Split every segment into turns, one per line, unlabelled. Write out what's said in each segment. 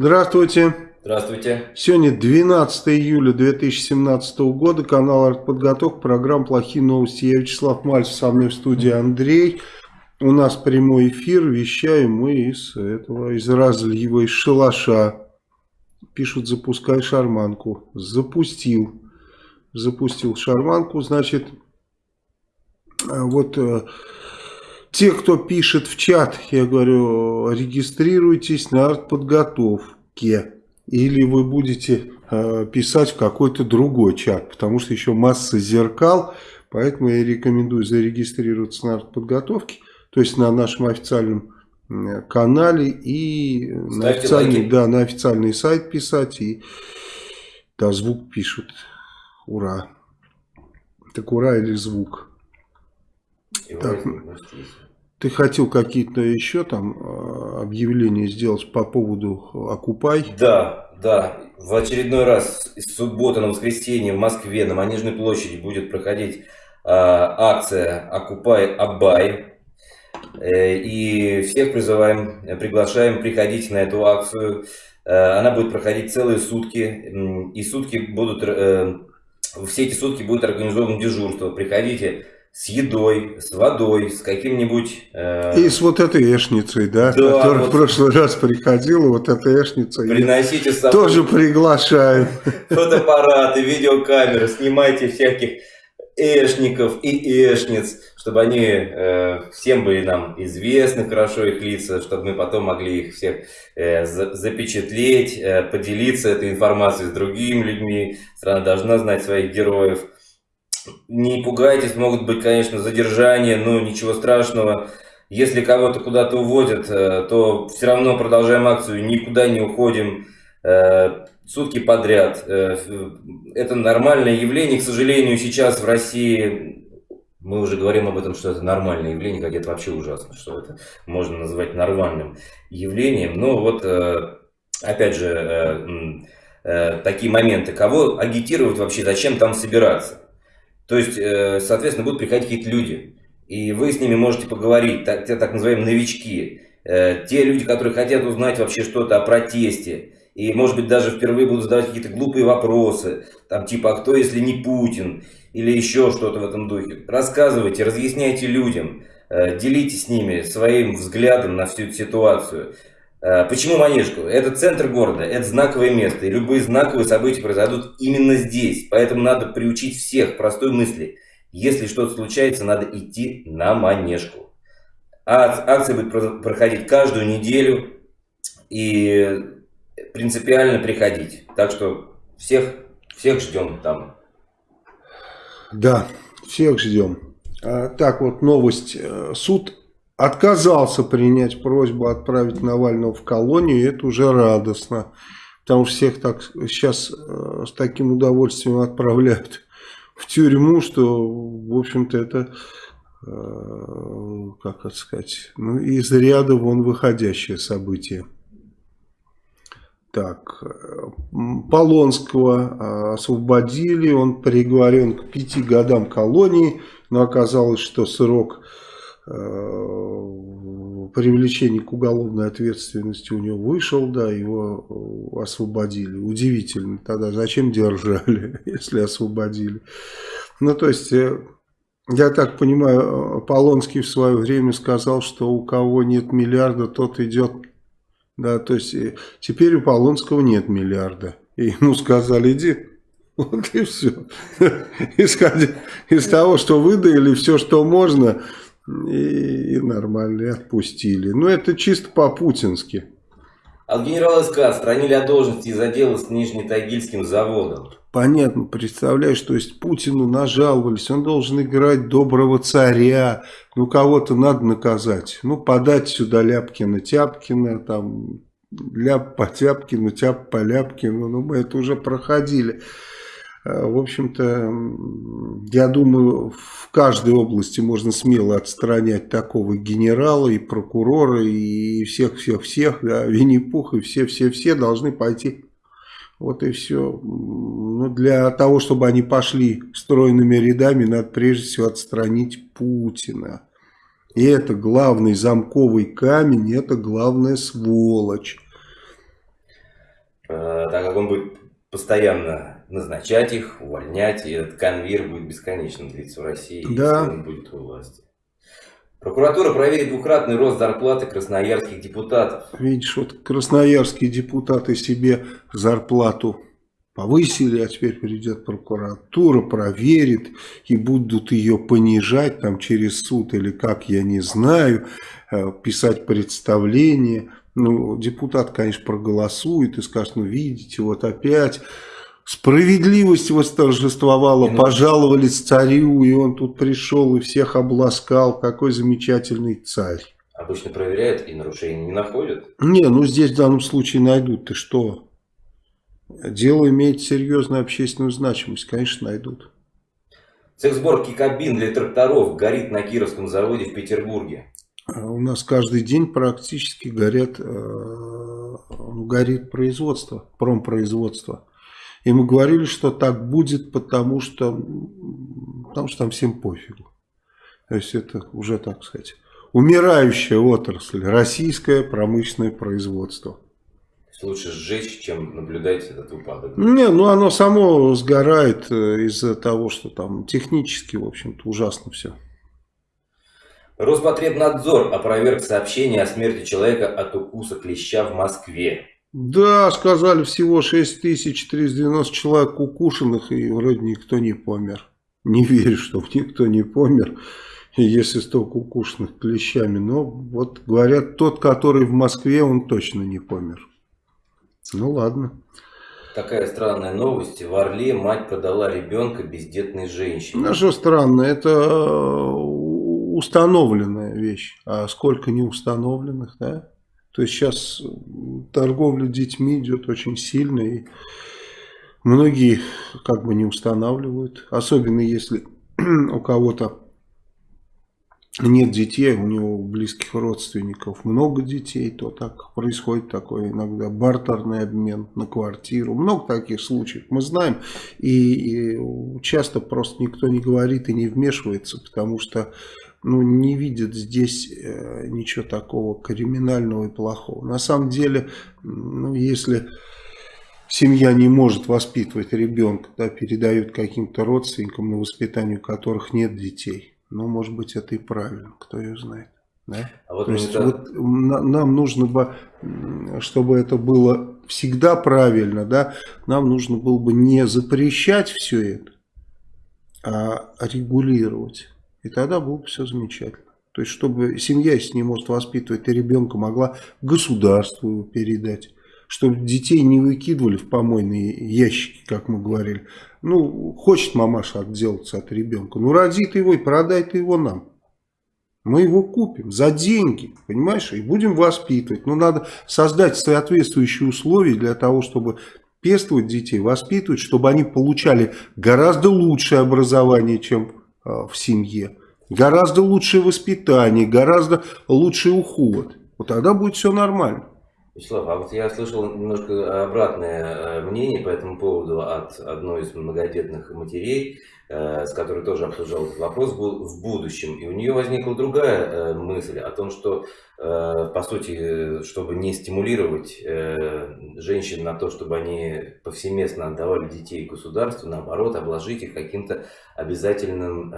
Здравствуйте.
Здравствуйте.
Сегодня 12 июля 2017 года, канал «Артподготовка», программа «Плохие новости». Я Вячеслав Мальцев, со мной в студии Андрей. У нас прямой эфир, вещаем мы из этого, из разлива, из шалаша. Пишут, запускай шарманку. Запустил. Запустил шарманку, значит, вот э, те, кто пишет в чат, я говорю, регистрируйтесь на артподготовке. Или вы будете э, писать в какой-то другой чат, потому что еще масса зеркал, поэтому я рекомендую зарегистрироваться на артподготовке, то есть на нашем официальном канале и на официальный, да, на официальный сайт писать и да, звук пишут. Ура. Так ура или звук? Так, ты хотел какие-то еще там а, объявления сделать по поводу «Окупай»?
Да, да. В очередной раз из субботы на воскресенье в Москве на Манежной площади будет проходить э, акция «Окупай Абай». Э, и всех призываем, приглашаем приходить на эту акцию. Э, она будет проходить целые сутки. И сутки будут, э, все эти сутки будет организовано дежурство. Приходите с едой, с водой, с каким-нибудь...
Э... И с вот этой эшницей, да, да которая вот... в прошлый раз приходила, вот эта эшница.
Приносите с
собой... Тоже приглашаем.
Фотоаппараты, видеокамеры, снимайте всяких эшников и эшниц, чтобы они э, всем были нам известны хорошо их лица, чтобы мы потом могли их всех э, за, запечатлеть, э, поделиться этой информацией с другими людьми. Страна должна знать своих героев. Не пугайтесь, могут быть, конечно, задержания, но ничего страшного. Если кого-то куда-то уводят, э, то все равно продолжаем акцию, никуда не уходим э, сутки подряд. Э, это нормальное явление. К сожалению, сейчас в России мы уже говорим об этом, что это нормальное явление, как это вообще ужасно, что это можно назвать нормальным явлением. Но вот, опять же, такие моменты. Кого агитировать вообще, зачем там собираться? То есть, э, соответственно, будут приходить какие-то люди, и вы с ними можете поговорить, так, те так называемые новички, э, те люди, которые хотят узнать вообще что-то о протесте, и, может быть, даже впервые будут задавать какие-то глупые вопросы, там типа, а кто, если не Путин, или еще что-то в этом духе. Рассказывайте, разъясняйте людям, э, делитесь с ними своим взглядом на всю эту ситуацию. Э, почему Манежку? Это центр города, это знаковое место, и любые знаковые события произойдут именно здесь. Поэтому надо приучить всех простой мысли. Если что-то случается, надо идти на Манежку. А акция будет проходить каждую неделю и принципиально приходить. Так что всех, всех ждем там.
Да, всех ждем. А, так вот, новость. Э, суд отказался принять просьбу отправить Навального в колонию, и это уже радостно. Потому что всех так сейчас э, с таким удовольствием отправляют в тюрьму, что, в общем-то, это, э, как это сказать, ну, из ряда вон выходящее событие. Так, Полонского освободили, он приговорен к пяти годам колонии, но оказалось, что срок Э, привлечение к уголовной ответственности у него вышел, да, его э, освободили. Удивительно тогда, зачем держали, если освободили. Ну, то есть, э, я так понимаю, Полонский в свое время сказал, что у кого нет миллиарда, тот идет. Да, то есть, теперь у Полонского нет миллиарда. И ему сказали, иди, вот и все. Исходя из того, что выдали, все, что можно, и, и нормально, и отпустили. Но ну, это чисто по-путински.
От генерала СК отстранили от должности из-за дела с Нижнетагильским заводом.
Понятно, представляешь, то есть Путину нажаловались, он должен играть доброго царя, ну кого-то надо наказать, ну подать сюда Ляпкина, Тяпкина, там Ляп по Тяпкину, Тяп по Ляпкину, ну мы это уже проходили. Э, в общем-то, я думаю, в каждой области можно смело отстранять такого генерала и прокурора, и всех-всех-всех, да, Винни-Пух, и все-все-все должны пойти. Вот и все. Но для того, чтобы они пошли стройными рядами, надо прежде всего отстранить Путина. И это главный замковый камень, это главная сволочь.
так как он будет постоянно назначать их, увольнять, и этот конвейер будет бесконечно длиться в России,
да.
если он будет у власти. Прокуратура проверит двукратный рост зарплаты красноярских депутатов.
Видишь, вот красноярские депутаты себе зарплату повысили, а теперь придет прокуратура, проверит и будут ее понижать там через суд или как, я не знаю, э, писать представление. Ну, депутат, конечно, проголосует и скажет, ну, видите, вот опять Справедливость восторжествовала, ну, пожаловались царю, и он тут пришел и всех обласкал. Какой замечательный царь.
Обычно проверяют и нарушений не находят?
Не, ну здесь в данном случае найдут. Ты что? Дело имеет серьезную общественную значимость. Конечно, найдут.
Цех сборки кабин для тракторов горит на Кировском заводе в Петербурге.
А у нас каждый день практически горят, э, горит производство, промпроизводство. И мы говорили, что так будет, потому что, потому что там всем пофигу. То есть это уже, так сказать, умирающая отрасль, российское промышленное производство.
Лучше сжечь, чем наблюдать этот упадок.
Не, ну оно само сгорает э, из-за того, что там технически, в общем-то, ужасно все.
Роспотребнадзор опроверг сообщение о смерти человека от укуса клеща в Москве.
Да, сказали всего 6390 человек укушенных, и вроде никто не помер. Не верю, что никто не помер, если столько укушенных клещами. Но вот говорят, тот, который в Москве, он точно не помер. Ну ладно.
Такая странная новость. В Орле мать продала ребенка бездетной женщине.
Ну что странно, это э, установленная вещь. А сколько не установленных, да? То есть сейчас торговля детьми идет очень сильно, и многие как бы не устанавливают. Особенно если у кого-то нет детей, у него близких родственников много детей, то так происходит такой иногда бартерный обмен на квартиру. Много таких случаев мы знаем, и, и часто просто никто не говорит и не вмешивается, потому что ну, не видят здесь э, ничего такого криминального и плохого. На самом деле, ну, если семья не может воспитывать ребенка, да, передают каким-то родственникам, на воспитанию которых нет детей, ну, может быть, это и правильно, кто ее знает. Да? А вот То есть, это... вот нам нужно бы, чтобы это было всегда правильно, да, нам нужно было бы не запрещать все это, а регулировать. И тогда было бы все замечательно. То есть, чтобы семья, если не может воспитывать и ребенка, могла государству передать. Чтобы детей не выкидывали в помойные ящики, как мы говорили. Ну, хочет мамаша отделаться от ребенка. Ну, роди ты его и продай ты его нам. Мы его купим за деньги, понимаешь, и будем воспитывать. Но надо создать соответствующие условия для того, чтобы пестовать детей, воспитывать, чтобы они получали гораздо лучшее образование, чем в семье. Гораздо лучшее воспитание, гораздо лучший уход. Вот тогда будет все нормально.
Вячеслав, а вот я слышал немножко обратное э, мнение по этому поводу от одной из многодетных матерей, э, с которой тоже обсуждал этот вопрос в будущем. И у нее возникла другая э, мысль о том, что, по сути, чтобы не стимулировать женщин на то, чтобы они повсеместно отдавали детей государству, наоборот, обложить их каким-то обязательным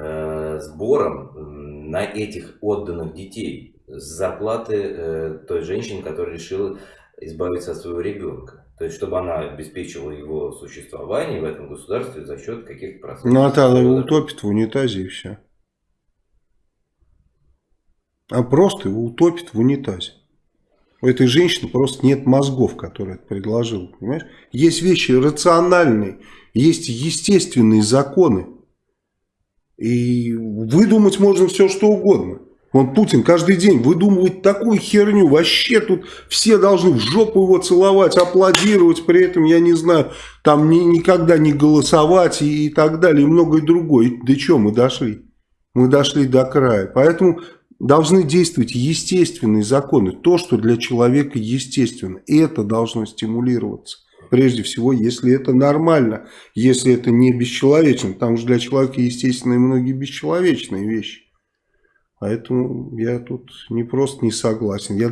сбором на этих отданных детей с зарплаты э, той женщины, которая решила избавиться от своего ребенка. То есть, чтобы она обеспечивала его существование в этом государстве за счет каких-то процентов.
Ну, а тогда его утопит в унитазе и все. А просто его утопит в унитазе. У этой женщины просто нет мозгов, которые это предложила. Понимаешь? Есть вещи рациональные, есть естественные законы. И выдумать можно все, что угодно. Он Путин каждый день выдумывает такую херню. Вообще тут все должны в жопу его целовать, аплодировать. При этом, я не знаю, там ни, никогда не голосовать и, и так далее. И многое другое. До чего мы дошли? Мы дошли до края. Поэтому должны действовать естественные законы. То, что для человека естественно. Это должно стимулироваться. Прежде всего, если это нормально. Если это не бесчеловечно. Потому что для человека естественны многие бесчеловечные вещи. Поэтому я тут не просто не согласен. Я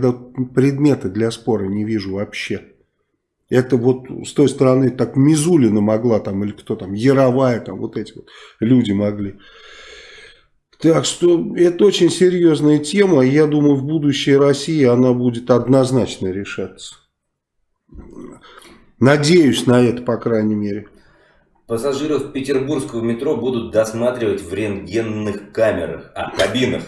предметы для спора не вижу вообще. Это вот с той стороны так Мизулина могла там, или кто там, Яровая, там вот эти вот люди могли. Так что это очень серьезная тема. Я думаю, в будущей России она будет однозначно решаться. Надеюсь на это, по крайней мере.
Пассажиров петербургского метро будут досматривать в рентгенных камерах, а, кабинах.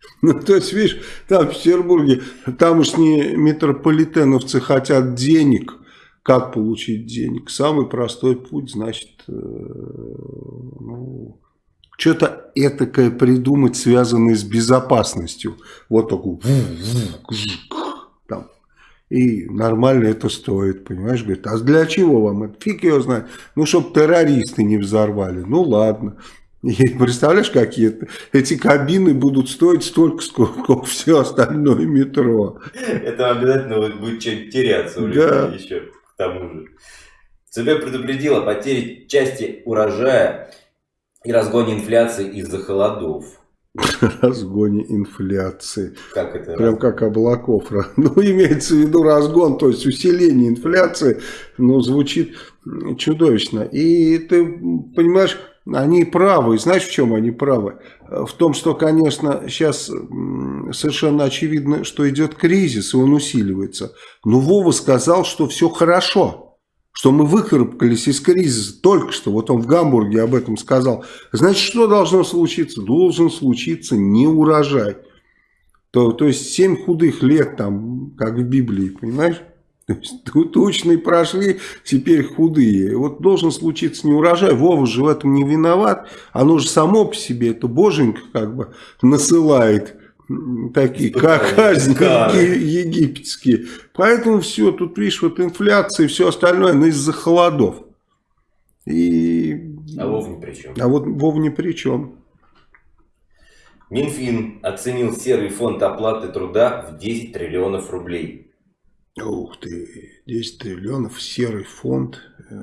Ну, то есть, видишь, там в Петербурге тамошние метрополитеновцы хотят денег. Как получить денег? Самый простой путь, значит, э, ну, что-то этакое придумать, связанное с безопасностью. Вот такую. Там. И нормально это стоит, понимаешь? Говорит, а для чего вам это? Фиг его знает. Ну, чтобы террористы не взорвали. Ну, ладно. И представляешь, какие эти кабины будут стоить столько, сколько все остальное метро.
Это обязательно будет что-нибудь теряться у людей да. еще к тому же. ЦБ предупредил о потере части урожая и разгоне инфляции из-за холодов.
Разгоне инфляции.
Как это?
Прям как облаков. Ну, имеется в виду разгон, то есть усиление инфляции, ну, звучит чудовищно. И ты понимаешь, они правы. Знаешь, в чем они правы? В том, что, конечно, сейчас совершенно очевидно, что идет кризис, и он усиливается. Но Вова сказал, что все хорошо что мы выкарабкались из кризиса только что, вот он в Гамбурге об этом сказал. Значит, что должно случиться? Должен случиться неурожай. То, то есть, семь худых лет там, как в Библии, понимаешь? То есть, тучные прошли, теперь худые. Вот должен случиться неурожай. Вова же в этом не виноват. Оно же само по себе, это боженька как бы насылает такие как казни египетские. Поэтому все, тут видишь, вот инфляция и все остальное, но из-за холодов.
И... А Вов ни при чем.
А вот Вов ни при чем.
Минфин оценил серый фонд оплаты труда в 10 триллионов рублей.
Ух ты, 10 триллионов, серый фонд. Э,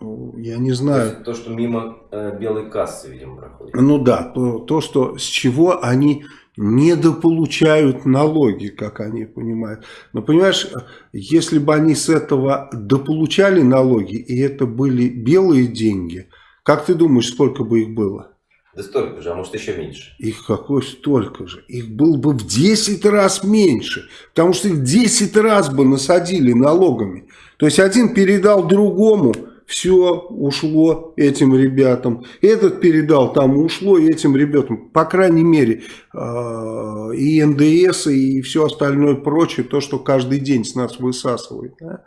ну, я не знаю.
То, то что мимо э, белой кассы, видимо, проходит.
Ну да, то, то, что с чего они недополучают налоги, как они понимают. Но понимаешь, если бы они с этого дополучали налоги, и это были белые деньги, как ты думаешь, сколько бы их было?
Да столько же, а может еще меньше.
Их какой столько же? Их было бы в 10 раз меньше, потому что их 10 раз бы насадили налогами. То есть один передал другому все ушло этим ребятам. Этот передал, там ушло этим ребятам. По крайней мере, а, и НДС, и все остальное прочее, то, что каждый день с нас высасывает. Да?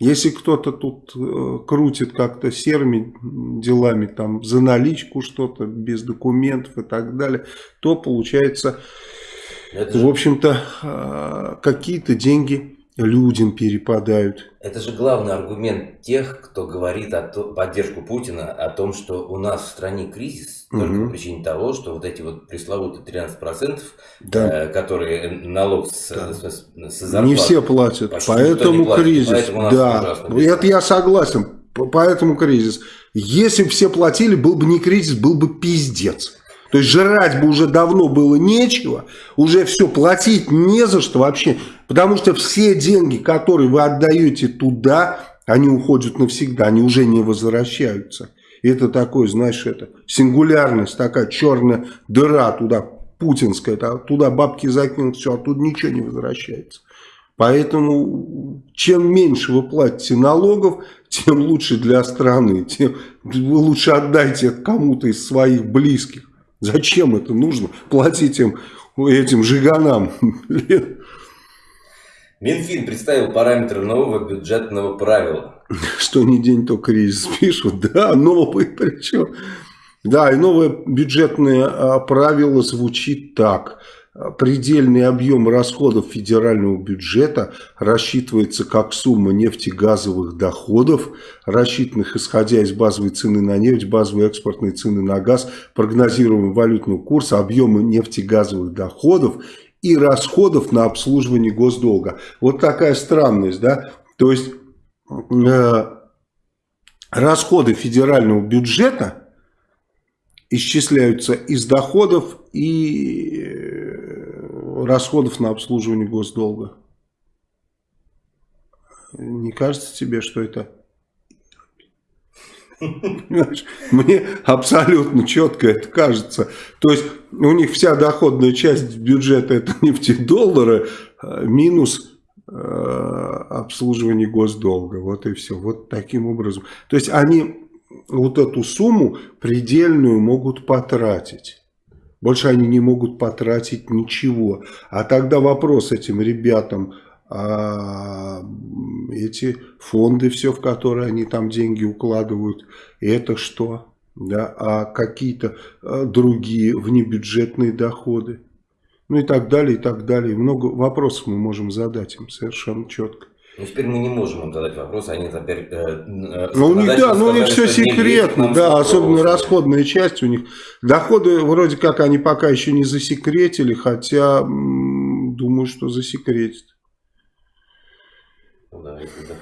Если кто-то тут э, крутит как-то серыми делами, там за наличку что-то, без документов и так далее, то получается, Это в общем-то, э, какие-то деньги людям перепадают.
Это же главный аргумент тех, кто говорит о то, поддержку Путина о том, что у нас в стране кризис угу. только по причине того, что вот эти вот пресловутые 13%, да. э, которые налог с, да. с, с, с
Не все платят, поэтому платит, кризис. Поэтому да, это я согласен, поэтому кризис. Если бы все платили, был бы не кризис, был бы пиздец. То есть жрать бы уже давно было нечего, уже все, платить не за что вообще. Потому что все деньги, которые вы отдаете туда, они уходят навсегда, они уже не возвращаются. Это такой, знаешь, это сингулярность, такая черная дыра туда, путинская, туда бабки закинут, все, оттуда ничего не возвращается. Поэтому чем меньше вы платите налогов, тем лучше для страны, тем вы лучше отдайте кому-то из своих близких. Зачем это нужно? Платить им, этим жиганам.
Минфин представил параметры нового бюджетного правила.
Что не день, то кризис пишут. Да, новый причем. Да, и новое бюджетное а, правило звучит так – Предельный объем расходов федерального бюджета рассчитывается как сумма нефтегазовых доходов, рассчитанных исходя из базовой цены на нефть, базовой экспортной цены на газ, прогнозируемого валютного курса, объема нефтегазовых доходов и расходов на обслуживание госдолга. Вот такая странность, да? То есть э, расходы федерального бюджета исчисляются из доходов и расходов на обслуживание госдолга. Не кажется тебе, что это... Мне абсолютно четко это кажется. То есть у них вся доходная часть бюджета это нефтедоллары а минус э, обслуживание госдолга. Вот и все. Вот таким образом. То есть они вот эту сумму предельную могут потратить. Больше они не могут потратить ничего. А тогда вопрос этим ребятам, а эти фонды, все, в которые они там деньги укладывают, это что? Да, а какие-то а, другие внебюджетные доходы. Ну и так далее, и так далее. Много вопросов мы можем задать им совершенно четко.
Ну, теперь мы не можем им задать вопрос, они теперь... Э,
э, ну, у них, да, ну, у них все секретно, да, особенно расходная часть у них. Доходы вроде как они пока еще не засекретили, хотя думаю, что засекретят.
Да, да.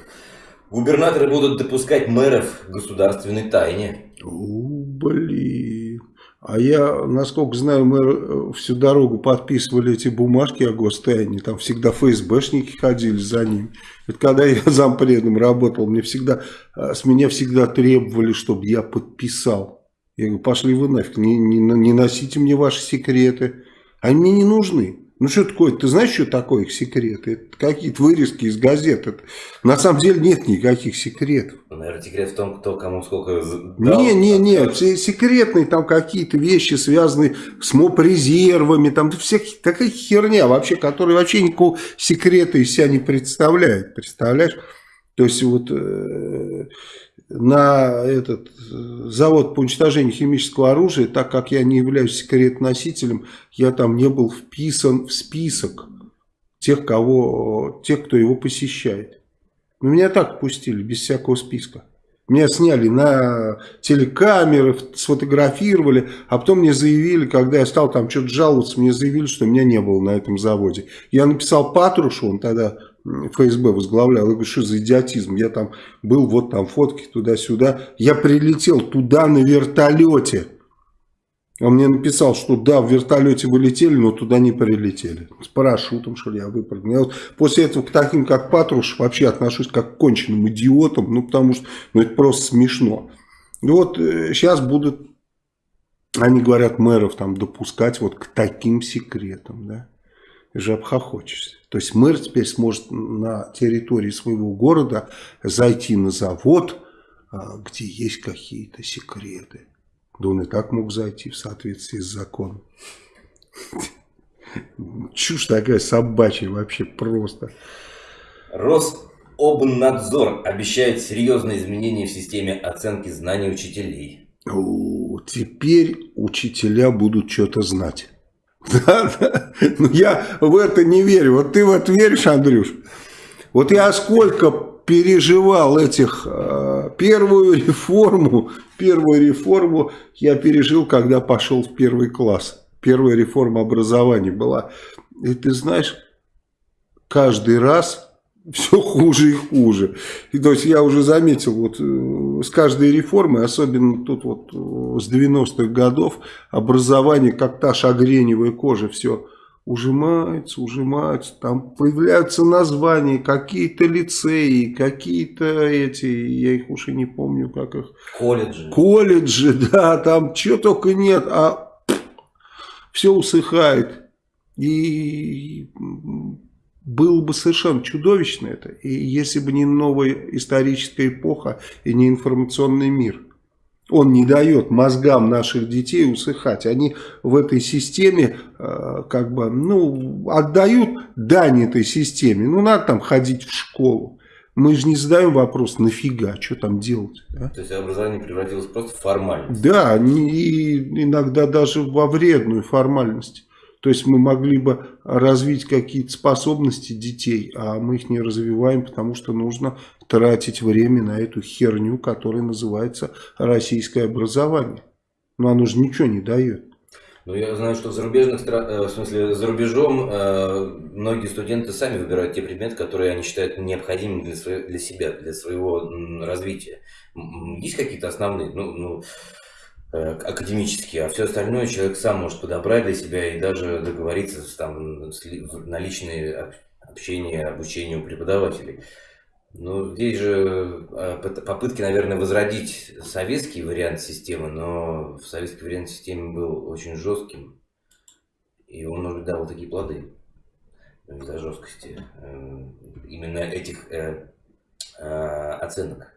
Губернаторы будут допускать мэров к государственной тайне.
У, блин. А я, насколько знаю, мы э, всю дорогу подписывали эти бумажки о гостайне. Там всегда ФСБшники ходили за ним. Это когда я зампредом работал, мне всегда, э, с меня всегда требовали, чтобы я подписал. Я говорю, пошли вы нафиг, не, не, не носите мне ваши секреты. Они мне не нужны. Ну что такое? Ты знаешь, что такое их секреты? Это какие-то вырезки из газет. Это, на самом деле нет никаких секретов.
Наверное, секрет в том, кто кому сколько
дал. Не, не, не. Все секретные там какие-то вещи, связанные с МОП-резервами. Там всякие, такая херня вообще, которая вообще никакого секрета из себя не представляет. Представляешь? То есть вот... Э, на этот э, завод по уничтожению химического оружия, так как я не являюсь секретносителем, я там не был вписан в список тех, кого, тех кто его посещает. Но меня так пустили, без всякого списка. Меня сняли на телекамеры, сфотографировали, а потом мне заявили, когда я стал там что-то жаловаться, мне заявили, что меня не было на этом заводе. Я написал Патрушу, он тогда ФСБ возглавлял. Я говорю, что за идиотизм? Я там был, вот там фотки туда-сюда. Я прилетел туда на вертолете. Он мне написал, что да, в вертолете вы летели, но туда не прилетели. С парашютом, что ли, я выпрыгнул. Я вот после этого к таким, как Патруш, вообще отношусь как к конченным идиотам, ну, потому что ну, это просто смешно. И вот сейчас э, будут, они говорят, мэров там допускать вот к таким секретам, да же обхохочешься. То есть мэр теперь сможет на территории своего города зайти на завод, а, где есть какие-то секреты. Да он и так мог зайти в соответствии с законом. Чушь такая собачья вообще просто.
Рособнадзор обещает серьезные изменения в системе оценки знаний учителей.
О, теперь учителя будут что-то знать. Да, да. Ну, я в это не верю. Вот ты в это веришь, Андрюш? Вот я сколько переживал этих э, первую реформу, первую реформу я пережил, когда пошел в первый класс. Первая реформа образования была. И ты знаешь, каждый раз все хуже и хуже. И то есть я уже заметил, вот э, с каждой реформой, особенно тут вот э, с 90-х годов, образование, как та шагреневая кожа, все ужимается, ужимается, там появляются названия, какие-то лицеи, какие-то эти, я их уж и не помню, как их.
Колледжи.
Колледжи, да, там чего только нет, а все усыхает. И было бы совершенно чудовищно это, и если бы не новая историческая эпоха и не информационный мир. Он не дает мозгам наших детей усыхать. Они в этой системе э, как бы, ну, отдают дань этой системе. Ну, надо там ходить в школу. Мы же не задаем вопрос, нафига, что там делать.
Да? То есть образование превратилось просто в формальность.
Да, и иногда даже во вредную формальность. То есть мы могли бы развить какие-то способности детей, а мы их не развиваем, потому что нужно тратить время на эту херню, которая называется российское образование. Но оно же ничего не дает.
Ну, я знаю, что в зарубежных э, в смысле, за рубежом э, многие студенты сами выбирают те предметы, которые они считают необходимыми для, для себя, для своего развития. Есть какие-то основные, ну, ну академические, а все остальное человек сам может подобрать для себя и даже договориться там, на личные общение, обучение у преподавателей. Ну, здесь же а, попытки, наверное, возродить советский вариант системы, но советский вариант системы был очень жестким, и он, быть, дал такие плоды из-за жесткости э, именно этих э, э, оценок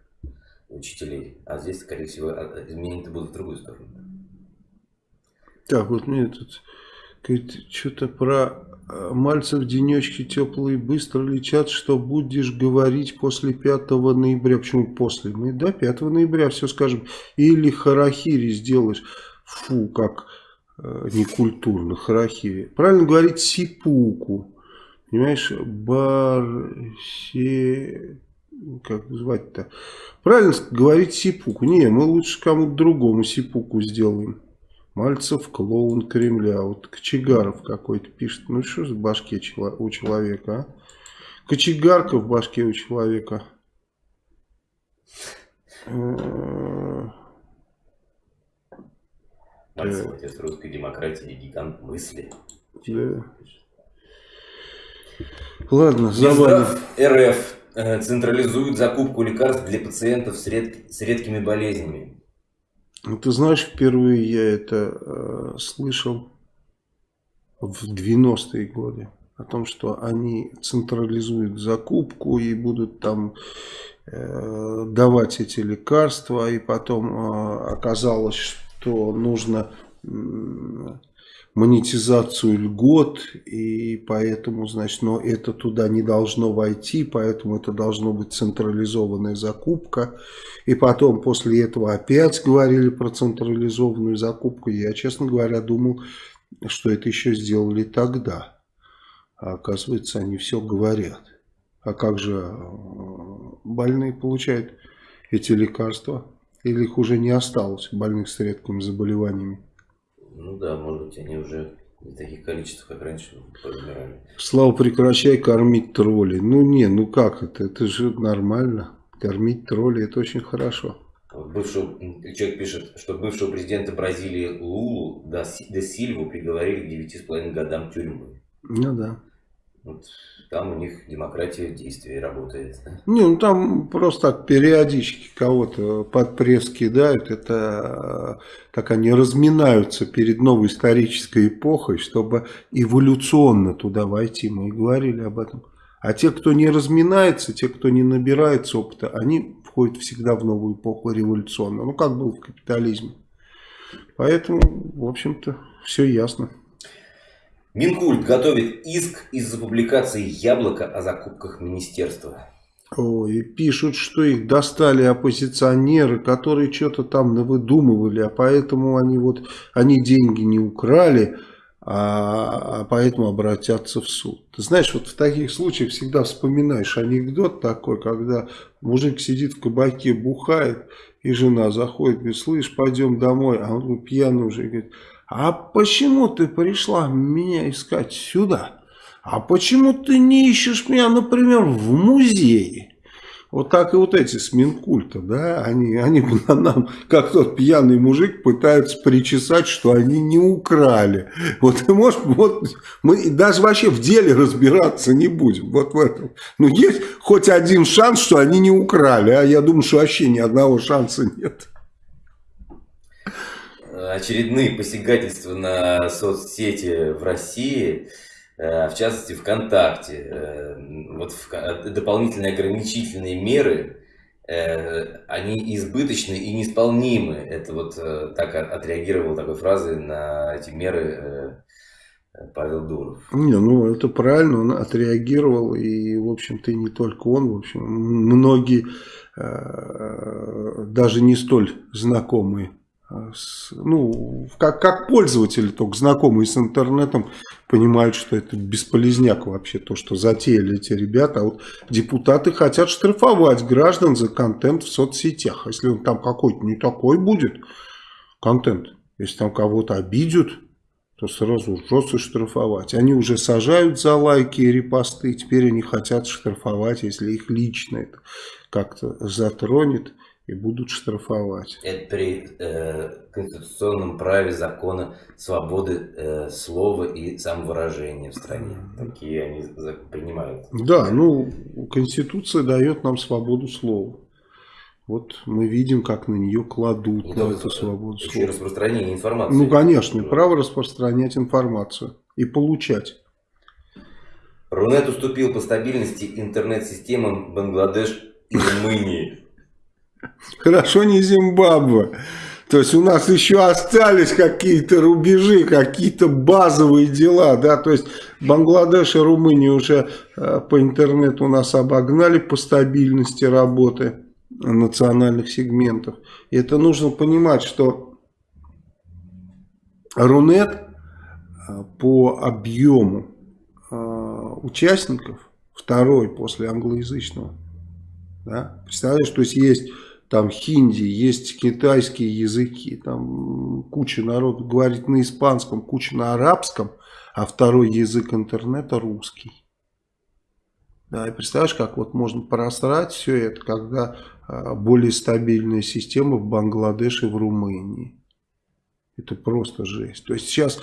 учителей. А здесь, скорее всего, а, изменения будут в другую сторону.
Так, вот мне тут что-то про э, Мальцев денечки теплые быстро лечат, что будешь говорить после 5 ноября. Почему после? Мы до 5 ноября все скажем. Или харахири сделаешь. Фу, как э, некультурно, харахири. Правильно говорить сипуку. Понимаешь, барсе... Как звать-то? Правильно говорить сипуку. Не, мы лучше кому-то другому сипуку сделаем. Мальцев клоун Кремля. Вот Кочегаров какой-то пишет. Ну что в башке у человека, а? Кочегарка в башке у человека.
Мальцев, отец русской демократии, гигант мысли.
Да. Ладно, забавно.
РФ э, централизует закупку лекарств для пациентов с, ред... с редкими болезнями.
Ну, ты знаешь, впервые я это э, слышал в 90-е годы. О том, что они централизуют закупку и будут там э, давать эти лекарства. И потом э, оказалось, что нужно монетизацию льгот, и поэтому, значит, но это туда не должно войти, поэтому это должно быть централизованная закупка. И потом после этого опять говорили про централизованную закупку. Я, честно говоря, думал, что это еще сделали тогда. А оказывается, они все говорят. А как же э, больные получают эти лекарства? Или их уже не осталось, больных с редкими заболеваниями?
Ну да, может быть, они уже не в таких количествах, как раньше подбирали.
Слава, прекращай кормить троллей. Ну не, ну как это? Это же нормально. Кормить троллей это очень хорошо.
Бывшего, человек пишет, что бывшего президента Бразилии Лулу до, до Сильву приговорили к 9,5 годам тюрьмы.
Ну да.
Вот там у них демократия действия работает.
Не, ну там просто так периодически кого-то под пресс кидают. Это так они разминаются перед новой исторической эпохой, чтобы эволюционно туда войти. Мы и говорили об этом. А те, кто не разминается, те, кто не набирается опыта, они входят всегда в новую эпоху революционно. Ну, как было в капитализме. Поэтому, в общем-то, все ясно.
Минкульт готовит иск из-за публикации «Яблоко» о закупках министерства.
Ой, пишут, что их достали оппозиционеры, которые что-то там навыдумывали, а поэтому они вот они деньги не украли, а, а поэтому обратятся в суд. Ты знаешь, вот в таких случаях всегда вспоминаешь анекдот такой, когда мужик сидит в кабаке, бухает, и жена заходит, говорит, слышь, пойдем домой, а он пьяный уже, говорит, а почему ты пришла меня искать сюда? А почему ты не ищешь меня, например, в музее? Вот так и вот эти с Минкульта, да, они, они нам, как тот пьяный мужик, пытаются причесать, что они не украли. Вот ты можешь, вот мы даже вообще в деле разбираться не будем, вот в этом. Ну, есть хоть один шанс, что они не украли, а я думаю, что вообще ни одного шанса нет
очередные посягательства на соцсети в России, э, в частности ВКонтакте. Э, вот дополнительные ограничительные меры, э, они избыточны и неисполнимы. Это вот так отреагировал такой фразой на эти меры Павел Дуров.
Не, ну это правильно, он отреагировал, и, в общем-то, не только он, в общем, многие, даже не столь знакомые ну, как, как пользователи, только знакомые с интернетом, понимают, что это бесполезняк вообще, то, что затеяли эти ребята. А вот депутаты хотят штрафовать граждан за контент в соцсетях. Если он там какой-то не такой будет, контент, если там кого-то обидят, то сразу жестко штрафовать. Они уже сажают за лайки и репосты, теперь они хотят штрафовать, если их лично это как-то затронет и будут штрафовать.
Это при э, конституционном праве закона свободы э, слова и самовыражения в стране. Такие они принимают.
Да, ну, Конституция дает нам свободу слова. Вот мы видим, как на нее кладут,
И
на эту свободу слова.
распространение информации.
Ну, конечно, право распространять информацию и получать.
Рунет уступил по стабильности интернет-системам Бангладеш и Румынии.
Хорошо не Зимбабве. То есть у нас еще остались какие-то рубежи, какие-то базовые дела, да, то есть Бангладеш и Румыния уже э, по интернету нас обогнали по стабильности работы национальных сегментов. И это нужно понимать, что Рунет э, по объему э, участников второй после англоязычного. Да? Представляешь, то есть есть там хинди, есть китайские языки, там куча народу говорит на испанском, куча на арабском, а второй язык интернета русский. Да, и представляешь, как вот можно просрать все это, когда а, более стабильная система в Бангладеше и в Румынии. Это просто жесть. То есть сейчас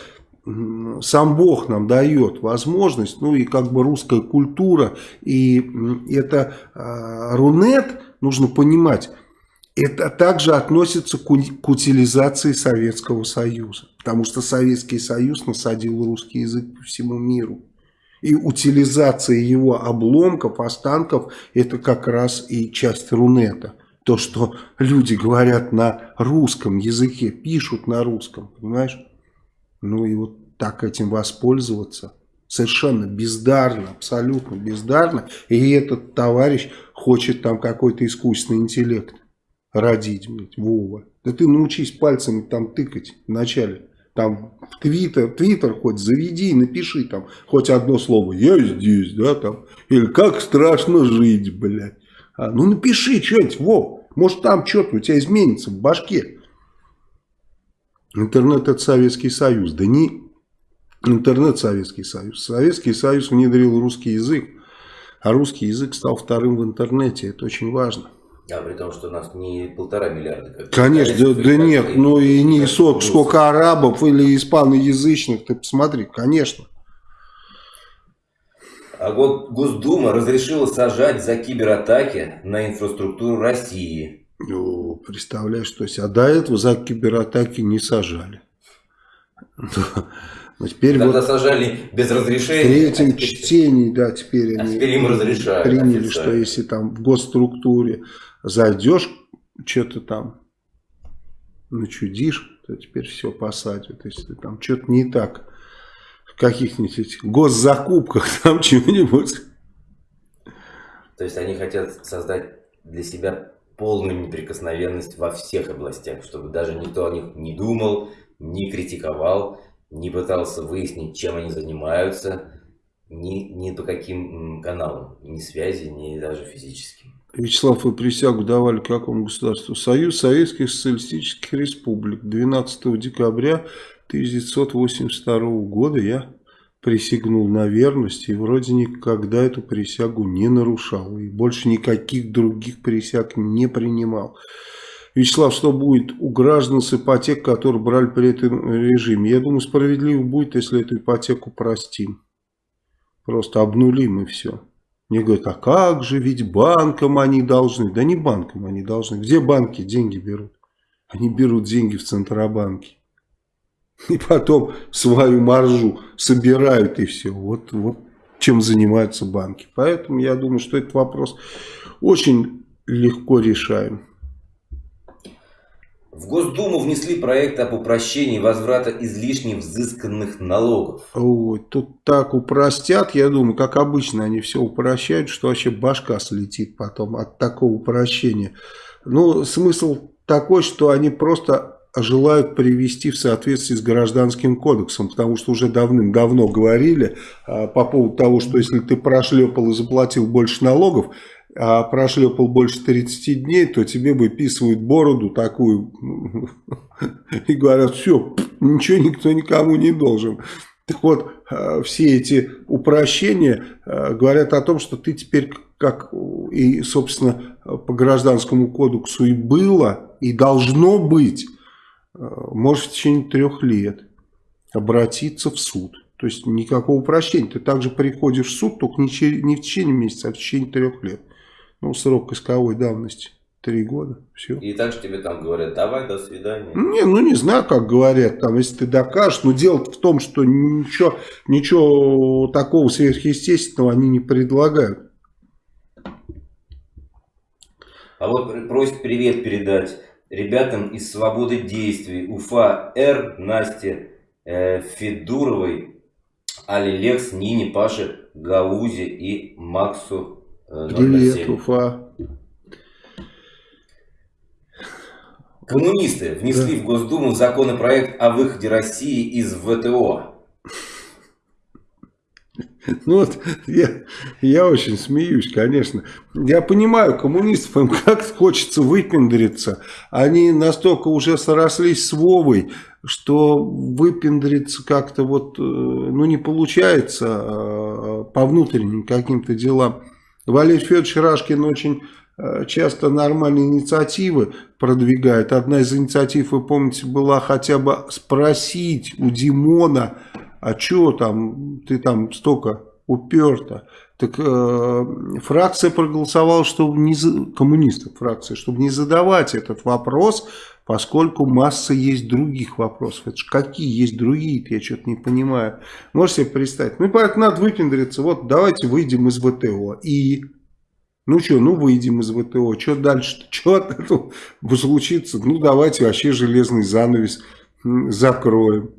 сам Бог нам дает возможность, ну и как бы русская культура, и это э, Рунет, нужно понимать, это также относится к, утилизации Советского Союза, потому что Советский Союз насадил русский язык по всему миру. И утилизация его обломков, останков, это как раз и часть Рунета. То, что люди говорят на русском языке, пишут на русском, понимаешь? Ну и вот так этим воспользоваться совершенно бездарно, абсолютно бездарно. И этот товарищ хочет там какой-то искусственный интеллект родить, блядь, Вова. Да ты научись пальцами там тыкать вначале. Там в Твиттер, Твиттер хоть заведи, напиши там хоть одно слово. Я здесь, да, там. Или как страшно жить, блядь. А, ну напиши что-нибудь, Вов. Может там что-то у тебя изменится в башке. Интернет это Советский Союз. Да не интернет Советский Союз. Советский Союз внедрил русский язык. А русский язык стал вторым в интернете. Это очень важно.
А при том, что у нас не полтора миллиарда. Как
Конечно, да, да нет, ну и не сот, сколько арабов или испаноязычных, ты посмотри, конечно.
А вот Госдума разрешила сажать за кибератаки на инфраструктуру России.
Ну, представляешь, то есть, а до этого за кибератаки не сажали.
Но теперь Тогда вот сажали без разрешения.
В третьем а теперь... чтении, да, теперь
а они теперь им разрешают,
приняли, официально. что если там в госструктуре зайдешь, что-то там начудишь, то теперь все посадят. Если там что-то не так в каких-нибудь госзакупках, там чего-нибудь.
То есть они хотят создать для себя полную неприкосновенность во всех областях, чтобы даже никто о них не думал, не критиковал, не пытался выяснить, чем они занимаются, ни, ни по каким каналам, ни связи, ни даже физическим.
Вячеслав, вы присягу давали какому государству? Союз Советских Социалистических Республик. 12 декабря 1982 года я присягнул на верность и вроде никогда эту присягу не нарушал. И больше никаких других присяг не принимал. Вячеслав, что будет у граждан с ипотек, которые брали при этом режиме? Я думаю, справедливо будет, если эту ипотеку простим. Просто обнулим и все. Мне говорят, а как же, ведь банкам они должны. Да не банкам они должны. Где банки деньги берут? Они берут деньги в Центробанке. И потом свою маржу собирают и все. Вот, вот чем занимаются банки. Поэтому я думаю, что этот вопрос очень легко решаем.
В Госдуму внесли проект об упрощении возврата излишне взысканных налогов.
Ой, тут так упростят, я думаю, как обычно они все упрощают, что вообще башка слетит потом от такого упрощения. Ну, смысл такой, что они просто желают привести в соответствии с гражданским кодексом, потому что уже давным-давно говорили а, по поводу того, что если ты прошлепал и заплатил больше налогов, а прошлепал больше 30 дней, то тебе выписывают бороду такую и говорят, все, ничего никто никому не должен. Так вот, а, все эти упрощения а, говорят о том, что ты теперь как и, собственно, по гражданскому кодексу и было, и должно быть, э, может в течение трех лет обратиться в суд. То есть никакого прощения. Ты также приходишь в суд, только не, в течение месяца, а в течение трех лет. Ну, срок исковой давности. Три года, все.
И так же тебе там говорят, давай, до свидания.
Не, ну не знаю, как говорят, там, если ты докажешь, но дело в том, что ничего, ничего такого сверхъестественного они не предлагают.
А вот просит привет передать ребятам из «Свободы действий» Уфа Р, Насте э, Федуровой, Али Лекс, Нине, Паше, Гаузе и Максу
Привет, Уфа.
Коммунисты внесли да. в Госдуму законопроект о выходе России из ВТО.
Ну вот, я, я очень смеюсь, конечно. Я понимаю коммунистов, им как хочется выпендриться. Они настолько уже срослись с Вовой, что выпендриться как-то вот, э, ну не получается а, по внутренним каким-то делам. Валерий Федорович Рашкин очень Э, часто нормальные инициативы продвигает. Одна из инициатив, вы помните, была хотя бы спросить у Димона, а что там, ты там столько уперто. Так э, фракция проголосовала, чтобы не коммунистов фракция, чтобы не задавать этот вопрос, поскольку масса есть других вопросов. Это же какие есть другие я что-то не понимаю. Можете себе представить? Ну, поэтому надо выпендриться. Вот давайте выйдем из ВТО. И ну что, ну выйдем из ВТО. Что дальше? Что от этого случится? Ну давайте вообще железный занавес закроем.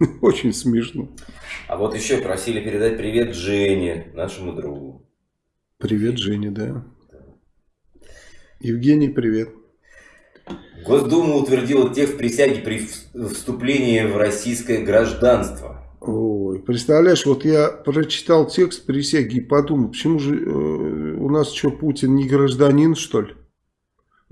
Очень смешно.
А вот еще просили передать привет Жене, нашему другу.
Привет, Жене, да. Евгений, привет.
Госдума утвердила текст присяги при вступлении в российское гражданство.
Ой, представляешь, вот я прочитал текст присяги и подумал, почему же э, у нас что, Путин не гражданин, что ли?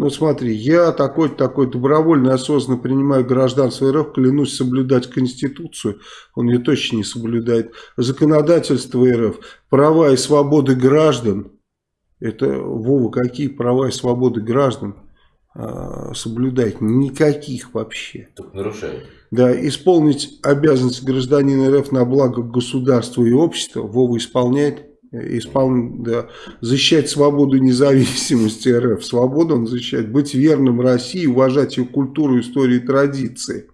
Ну смотри, я такой-то такой добровольно, осознанно принимаю гражданство РФ, клянусь соблюдать Конституцию, он ее точно не соблюдает, законодательство РФ, права и свободы граждан, это, Вова, какие права и свободы граждан э, соблюдать? Никаких вообще.
Только.
Да, исполнить обязанность гражданина РФ на благо государства и общества, Вова исполняет, испол... да, защищать свободу и независимость РФ, свободу он защищает, быть верным России, уважать ее культуру, историю и традиции.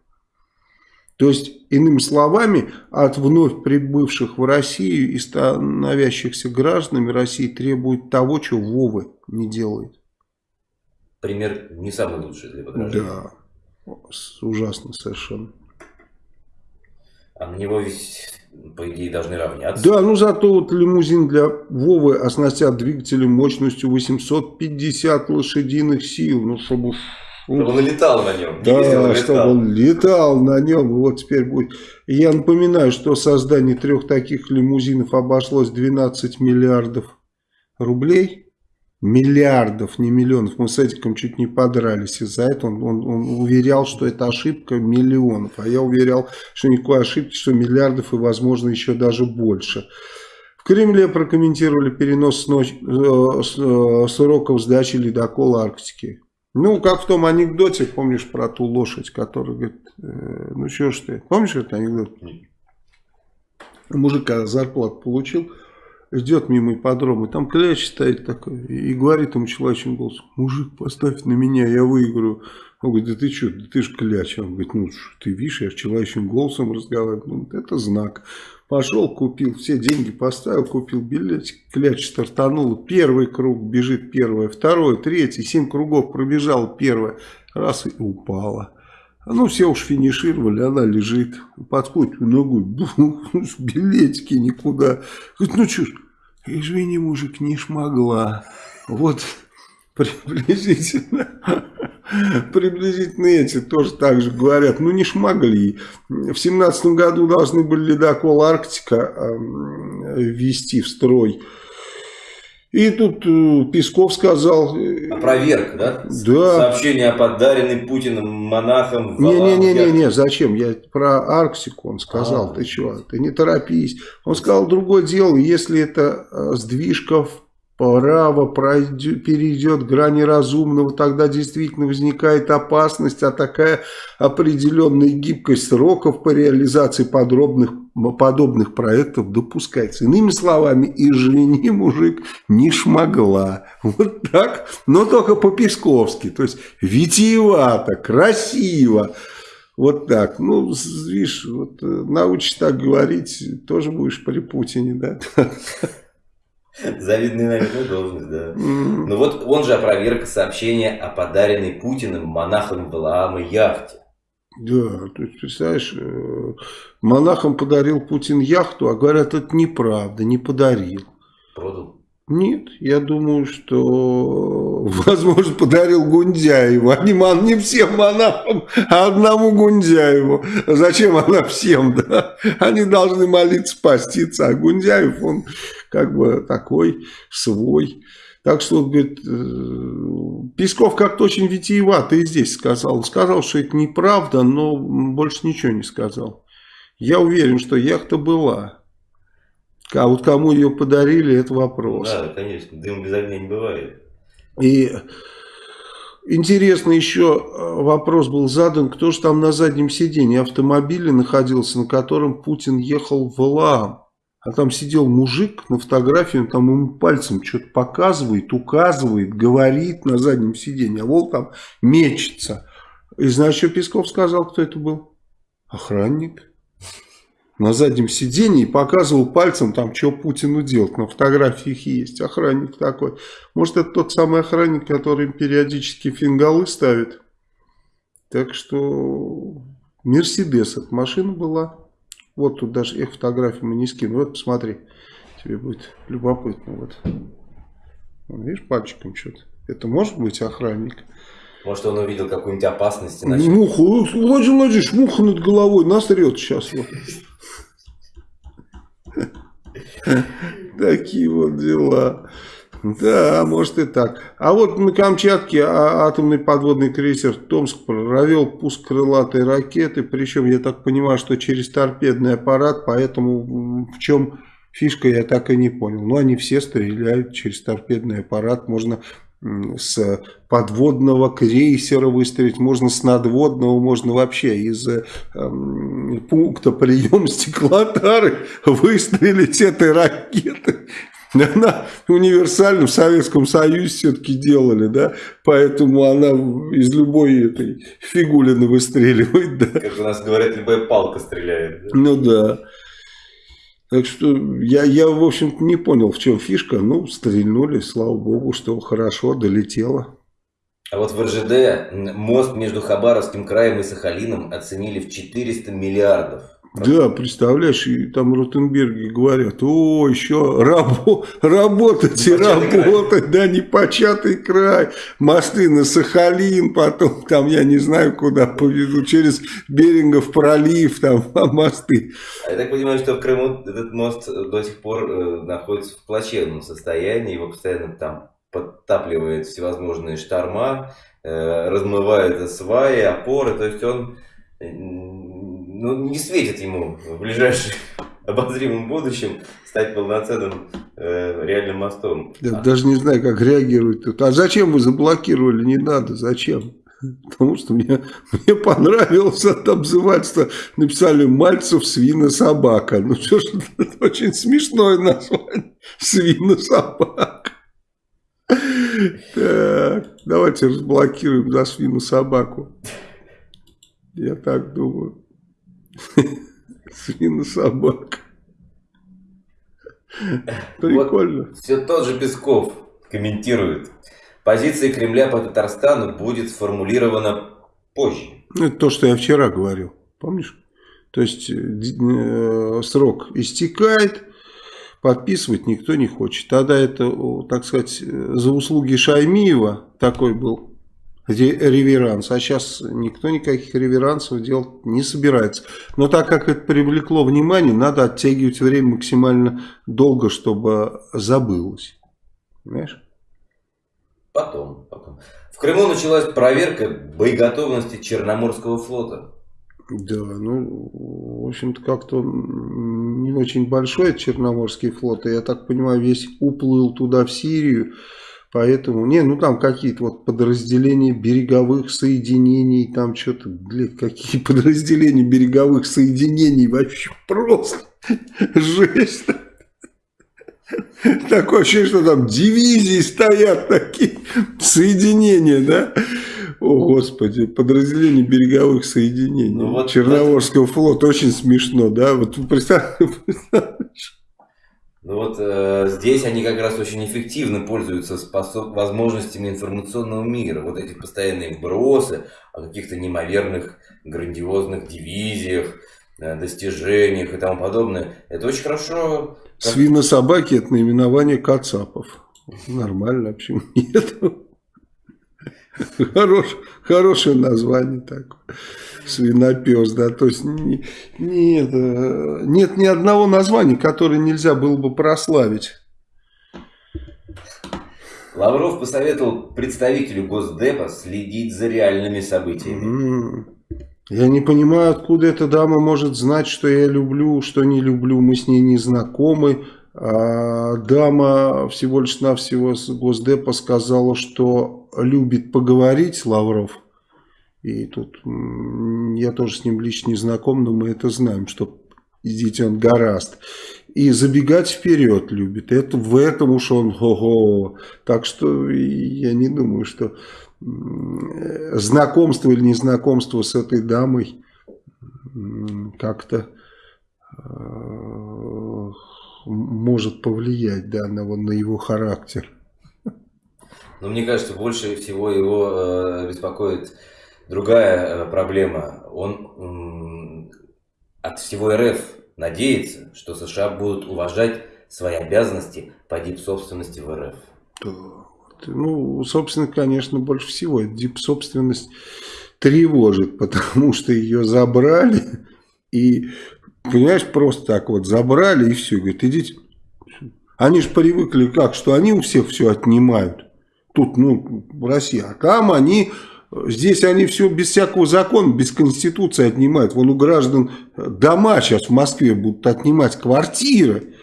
То есть, иными словами, от вновь прибывших в Россию и становящихся гражданами России требует того, что Вовы не делает.
Пример не самый лучший для подражания.
Да. Ужасно совершенно.
А на него ведь, по идее, должны равняться.
Да, ну зато вот лимузин для Вовы оснастят двигателем мощностью 850 лошадиных сил. Ну, чтобы...
Чтобы он летал на нем.
Да, ездил, чтобы он летал на нем. Вот теперь будет. я напоминаю, что создание трех таких лимузинов обошлось 12 миллиардов рублей миллиардов, не миллионов. Мы с Эдиком чуть не подрались из-за этого. Он, он, он уверял, что это ошибка миллионов. А я уверял, что никакой ошибки, что миллиардов и, возможно, еще даже больше. В Кремле прокомментировали перенос ночь, э, э, сроков сдачи ледокола Арктики. Ну, как в том анекдоте, помнишь про ту лошадь, которая говорит, э, ну что ж ты, помнишь этот анекдот? Мужик, когда зарплату получил, идет мимо ипподрома, и там кляч стоит такой, и говорит ему человечным голосом, мужик, поставь на меня, я выиграю. Он говорит, да ты что, да ты же кляч. Он говорит, ну ты видишь, я человечным голосом разговариваю. Ну, это знак. Пошел, купил, все деньги поставил, купил билетик, кляч стартанул. Первый круг бежит первое, второй, третий, семь кругов пробежал первое. Раз и упала. Ну, все уж финишировали, она лежит, подходит ногой, билетики никуда. Говорит, ну что ж, извини, мужик, не шмогла. Вот приблизительно, приблизительно эти тоже так же говорят. Ну, не шмогли. В семнадцатом году должны были ледокол «Арктика» ввести в строй. И тут э, Песков сказал...
Э, Опроверг, да?
Да.
Сообщение о подаренной Путиным монахам...
Не-не-не, зачем? Я про Арктику он сказал. А, ты что? Ты не торопись. Он сказал другое дело. Если это э, сдвижка в право пройдет, перейдет грани разумного, тогда действительно возникает опасность, а такая определенная гибкость сроков по реализации подробных, подобных проектов допускается. Иными словами, извини, мужик, не шмогла. Вот так, но только по-песковски, то есть витиевато, красиво. Вот так. Ну, видишь, вот, э, научишь так говорить, тоже будешь при Путине, да?
Завидный, наверное, должность, да. Ну вот он же опроверг сообщение о подаренной Путиным монахам Валаама яхте.
Да, то есть, представляешь, э, монахам подарил Путин яхту, а говорят, это неправда, не подарил.
Продал?
Нет, я думаю, что, возможно, подарил Гундяеву. А не, не всем монахам, а одному Гундяеву. Зачем она всем, да? Они должны молиться, поститься. А Гундяев, он как бы такой свой. Так что, говорит, э, Песков как-то очень витиевато и здесь сказал. Сказал, что это неправда, но больше ничего не сказал. Я уверен, что яхта была. А вот кому ее подарили, это вопрос.
Да, конечно, дым без огня не бывает.
И интересно еще э, вопрос был задан, кто же там на заднем сиденье автомобиля находился, на котором Путин ехал в Валаам. А там сидел мужик на фотографии, он там ему пальцем что-то показывает, указывает, говорит на заднем сиденье, а вот там мечется. И знаешь, что Песков сказал, кто это был? Охранник на заднем сиденье и показывал пальцем, там, что Путину делать. На фотографиях есть охранник такой. Может, это тот самый охранник, который им периодически фингалы ставит. Так что Мерседес эта машина была. Вот тут даже их фотографии мы не скину. Вот посмотри, тебе будет любопытно. Вот. Видишь, пальчиком что-то. Это может быть охранник?
Может, он увидел какую-нибудь опасность?
Иначе... Муху, Владимир Владимирович, муха над головой насрет сейчас. Такие вот дела. Да, может и так. А вот на Камчатке а, атомный подводный крейсер Томск провел пуск крылатой ракеты. Причем, я так понимаю, что через торпедный аппарат. Поэтому в чем фишка, я так и не понял. Но они все стреляют через торпедный аппарат. Можно с подводного крейсера выстрелить, можно с надводного, можно вообще из э, пункта прием стеклотары выстрелить этой ракеты. Она универсальна, в Советском Союзе все-таки делали, да, поэтому она из любой этой фигулины выстреливает, да.
Как у нас говорят, любая палка стреляет. Да?
Ну да. Так что я, я в общем-то, не понял, в чем фишка. Ну, стрельнули, слава богу, что хорошо долетело.
А вот в РЖД мост между Хабаровским краем и Сахалином оценили в 400 миллиардов.
Да, представляешь, и там Ротенберги говорят, о, еще рабо работать и работать, край. да, непочатый край, мосты на Сахалин, потом там, я не знаю, куда поведу, через Берингов пролив, там, мосты.
А я так понимаю, что в Крыму этот мост до сих пор э, находится в плачевном состоянии, его постоянно там подтапливает всевозможные шторма, э, размывает сваи, опоры, то есть он ну, не светит ему в ближайшем обозримом будущем стать полноценным э, реальным мостом.
Я а. даже не знаю, как реагировать тут. А зачем вы заблокировали? Не надо, зачем? Потому что мне, мне понравилось это обзывательство. Написали Мальцев свина-собака. Ну что ж, это очень смешное название. Свина-собака. Так, давайте разблокируем за свину-собаку. Я так думаю. Свина-собака.
Прикольно. Вот все тот же Песков комментирует. Позиция Кремля по Татарстану будет сформулирована позже.
Ну, это то, что я вчера говорил. Помнишь? То есть э, срок истекает, подписывать никто не хочет. Тогда это, так сказать, за услуги Шаймиева такой был реверанс. А сейчас никто никаких реверансов делать не собирается. Но так как это привлекло внимание, надо оттягивать время максимально долго, чтобы забылось. Понимаешь?
Потом, потом. В Крыму началась проверка боеготовности Черноморского флота.
Да, ну, в общем-то, как-то не очень большой, Черноморский флот. И, я так понимаю, весь уплыл туда, в Сирию. Поэтому, не, ну там какие-то вот подразделения береговых соединений, там что-то, блядь, какие подразделения береговых соединений, вообще просто жесть. Такое ощущение, что там дивизии стоят такие, соединения, да? О, Господи, подразделение береговых соединений ну, вот Черноморского это... флота. Очень смешно, да? Вот представляешь?
Ну вот э, здесь они как раз очень эффективно пользуются способ... возможностями информационного мира. Вот эти постоянные вбросы о каких-то неимоверных, грандиозных дивизиях, э, достижениях и тому подобное. Это очень хорошо.
Как... Свинособаки это наименование кацапов. Нормально, почему нет? Хорош, хорошее название такое. Свинопес, да. То есть не, нет, нет ни одного названия, которое нельзя было бы прославить.
Лавров посоветовал представителю Госдепа следить за реальными событиями.
Я не понимаю, откуда эта дама может знать, что я люблю, что не люблю. Мы с ней не знакомы. А дама всего лишь навсего с Госдепа сказала, что любит поговорить Лавров. И тут я тоже с ним лично не знаком, но мы это знаем, что идите он гораст. И забегать вперед любит. Это в этом уж он го-го. Так что я не думаю, что знакомство или незнакомство с этой дамой как-то э, может повлиять да, на, его характер.
Но мне кажется, больше всего его э, беспокоит другая э, проблема. Он от всего РФ надеется, что США будут уважать свои обязанности по дип-собственности в РФ.
Ну, собственно, конечно, больше всего дип-собственность тревожит, потому что ее забрали и Понимаешь, просто так вот забрали и все. Говорит, идите. Они же привыкли как, что они у всех все отнимают. Тут, ну, Россия. А там они, здесь они все без всякого закона, без конституции отнимают. Вон у граждан дома сейчас в Москве будут отнимать квартиры.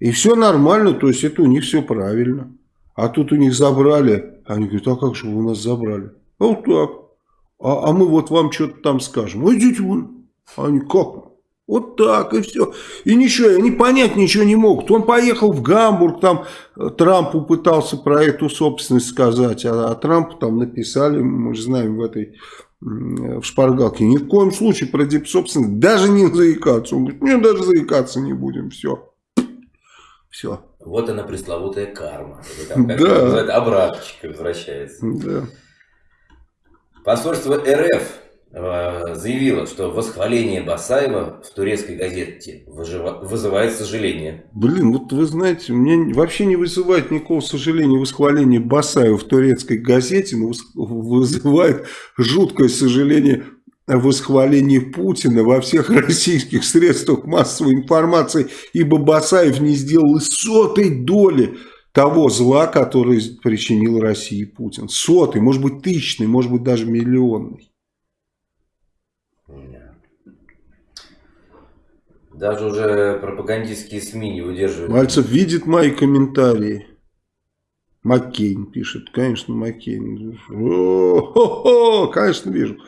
И все нормально, то есть это у них все правильно. А тут у них забрали. Они говорят, а как же вы у нас забрали? А вот так. А, а мы вот вам что-то там скажем. Ну идите вы. Они как? Вот так и все. И ничего, они понять ничего не могут. Он поехал в Гамбург, там э, Трампу пытался про эту собственность сказать, а, а Трампу там написали, мы же знаем в этой в шпаргалке, ни в коем случае про дипсобственность даже не заикаться. Он говорит, нет, даже заикаться не будем, все. Все.
Вот она пресловутая карма. Там, как да. обратчик возвращается.
Да.
Посольство РФ заявила, что восхваление Басаева в турецкой газете вызывает сожаление.
Блин, вот вы знаете, мне вообще не вызывает никакого сожаления восхваление Басаева в турецкой газете, но вызывает жуткое сожаление восхвалении Путина во всех российских средствах массовой информации, ибо Басаев не сделал и сотой доли того зла, которое причинил России Путин. Сотый, может быть тысячный, может быть даже миллионный.
Даже уже пропагандистские СМИ не выдерживают.
Мальцев видит мои комментарии. Маккейн пишет. Конечно, Маккейн. О, конечно, вижу.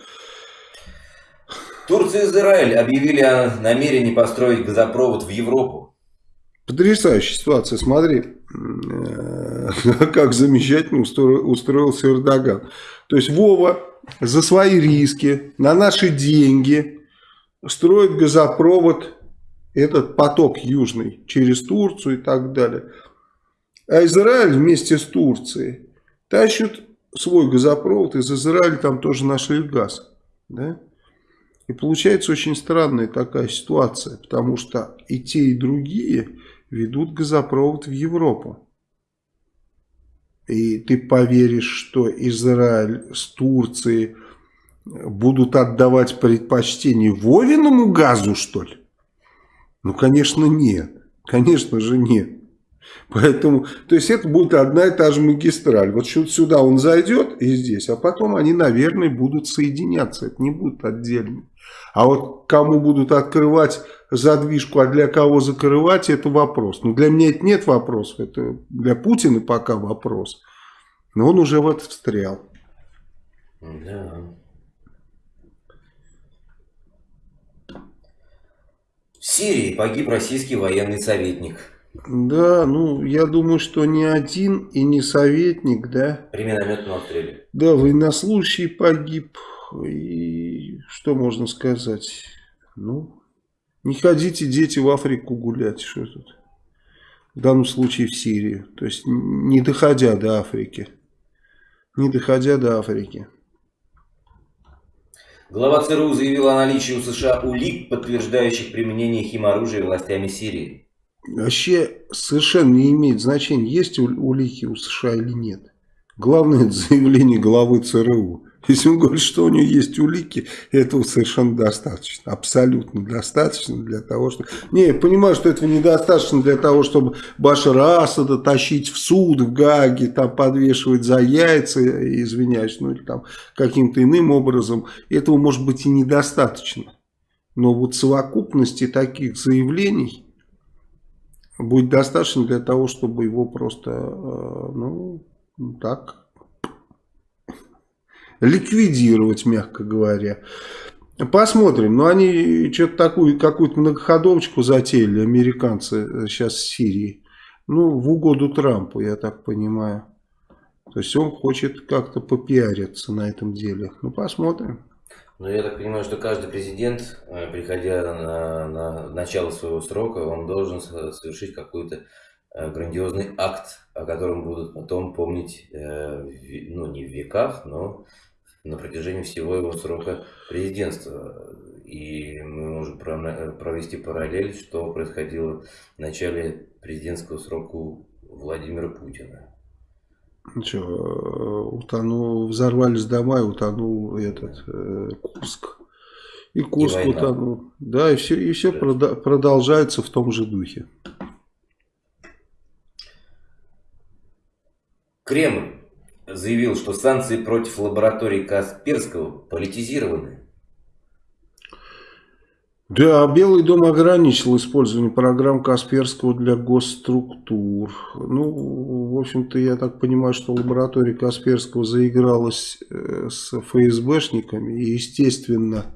Турция и Израиль объявили о намерении построить газопровод в Европу.
Потрясающая ситуация. Смотри, э, как замечательно устроился Эрдоган. То есть Вова за свои риски, на наши деньги строит газопровод этот поток южный через Турцию и так далее. А Израиль вместе с Турцией тащит свой газопровод, из Израиля там тоже нашли газ. Да? И получается очень странная такая ситуация, потому что и те, и другие ведут газопровод в Европу. И ты поверишь, что Израиль с Турцией будут отдавать предпочтение Вовиному газу, что ли? Ну, конечно, нет. Конечно же, нет. Поэтому, то есть это будет одна и та же магистраль. Вот сюда он зайдет и здесь, а потом они, наверное, будут соединяться. Это не будет отдельно. А вот кому будут открывать задвижку, а для кого закрывать, это вопрос. Но для меня это нет вопросов, это для Путина пока вопрос. Но он уже в это встрял. Да.
В Сирии погиб российский военный советник.
Да, ну, я думаю, что не один и не советник, да.
При минометном обстреле.
Да, военнослужащий погиб. И что можно сказать? Ну, не ходите, дети, в Африку гулять. Что тут? В данном случае в Сирии. То есть, не доходя до Африки. Не доходя до Африки.
Глава ЦРУ заявил о наличии у США улик, подтверждающих применение химоружия властями Сирии.
Вообще совершенно не имеет значения, есть улики у США или нет. Главное это заявление главы ЦРУ. Если он говорит, что у него есть улики, этого совершенно достаточно. Абсолютно достаточно для того, чтобы... Не, я понимаю, что этого недостаточно для того, чтобы Башара Асада тащить в суд в Гаге, там подвешивать за яйца, извиняюсь, ну или там каким-то иным образом. Этого может быть и недостаточно. Но вот совокупности таких заявлений будет достаточно для того, чтобы его просто, э, ну, так ликвидировать, мягко говоря. Посмотрим. Но они что-то такую, какую-то многоходовочку затеяли, американцы сейчас в Сирии. Ну, в угоду Трампу, я так понимаю. То есть он хочет как-то попиариться на этом деле. Ну, посмотрим.
Ну, я так понимаю, что каждый президент, э, приходя на, на начало своего срока, он должен совершить какой-то э, грандиозный акт, о котором будут потом помнить, э, ну, не в веках, но на протяжении всего его срока президентства. И мы можем провести параллель, что происходило в начале президентского срока Владимира Путина.
Что, утонул, взорвались дома и утонул этот э, Курск. И Курск и утонул. Да, и все, и все да. продолжается в том же духе.
Кремль заявил, что санкции против лаборатории Касперского политизированы.
Да, Белый дом ограничил использование программ Касперского для госструктур. Ну, в общем-то, я так понимаю, что лаборатория Касперского заигралась э, с ФСБшниками. И, естественно,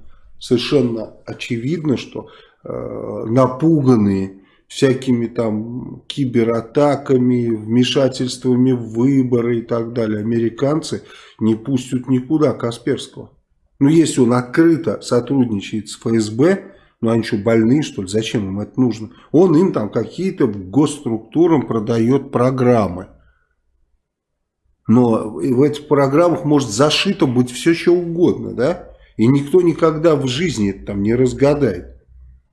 совершенно очевидно, что э, напуганные всякими там кибератаками, вмешательствами в выборы и так далее, американцы не пустят никуда Касперского. Ну, если он открыто сотрудничает с ФСБ, ну, они что, больные, что ли? Зачем им это нужно? Он им там какие-то госструктурам продает программы. Но в этих программах может зашито быть все, что угодно, да? И никто никогда в жизни это там не разгадает.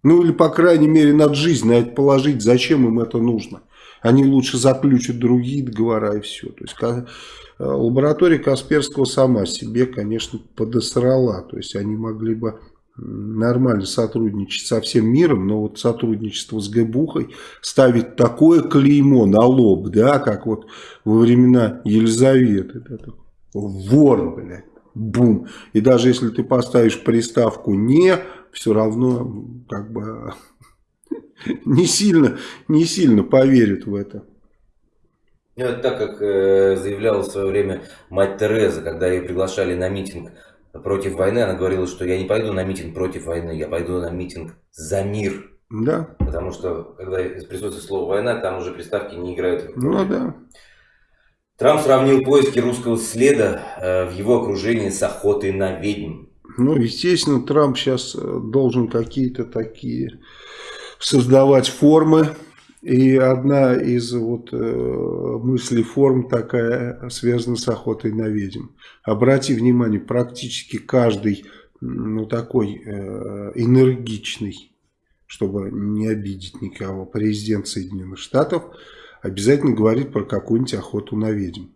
Ну или, по крайней мере, надо жизнь на это положить, зачем им это нужно. Они лучше заключат другие договора и все. То есть э, лаборатория Касперского сама себе, конечно, подосрала. То есть они могли бы нормально сотрудничать со всем миром, но вот сотрудничество с ГБУхой ставит такое клеймо на лоб, да, как вот во времена Елизаветы. Да, вор, блядь, бум. И даже если ты поставишь приставку «не», все равно как бы не сильно, не сильно поверит в это.
Ну, это так, как э, заявляла в свое время мать Тереза, когда ее приглашали на митинг против войны, она говорила, что я не пойду на митинг против войны, я пойду на митинг за мир.
Да.
Потому что, когда присутствует слово «война», там уже приставки не играют.
Ну да.
Трамп сравнил поиски русского следа э, в его окружении с охотой на ведьм.
Ну, естественно, Трамп сейчас э, должен какие-то такие создавать формы. И одна из вот э, мыслей форм такая связана с охотой на ведьм. Обрати внимание, практически каждый ну, такой э, энергичный, чтобы не обидеть никого, президент Соединенных Штатов обязательно говорит про какую-нибудь охоту на ведьм.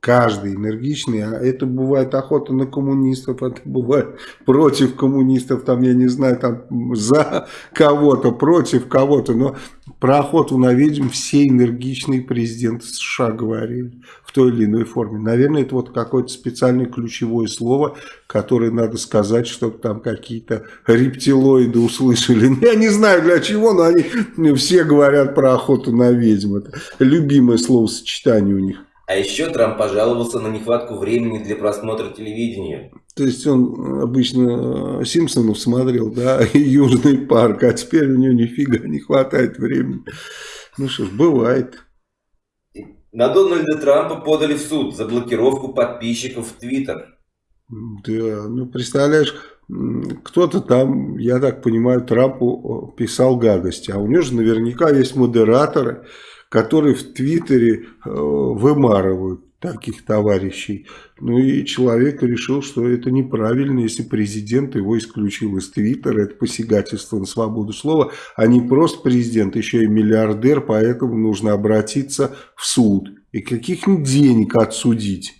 Каждый энергичный, а это бывает охота на коммунистов, это бывает против коммунистов, там, я не знаю, там, за кого-то, против кого-то, но про охоту на ведьм все энергичные президенты США говорили в той или иной форме. Наверное, это вот какое-то специальное ключевое слово, которое надо сказать, чтобы там какие-то рептилоиды услышали. Я не знаю для чего, но они все говорят про охоту на ведьм. Это любимое словосочетание у них.
А еще Трамп пожаловался на нехватку времени для просмотра телевидения.
То есть он обычно Симпсонов смотрел, да, и Южный парк, а теперь у него нифига не хватает времени. Ну что ж, бывает.
На Дональда Трампа подали в суд за блокировку подписчиков в Твиттер.
Да, ну представляешь, кто-то там, я так понимаю, Трампу писал гадости, а у него же наверняка есть модераторы, которые в Твиттере э, вымарывают таких товарищей. Ну и человек решил, что это неправильно, если президент его исключил из Твиттера, это посягательство на свободу слова, а не просто президент, еще и миллиардер, поэтому нужно обратиться в суд. И каких денег отсудить?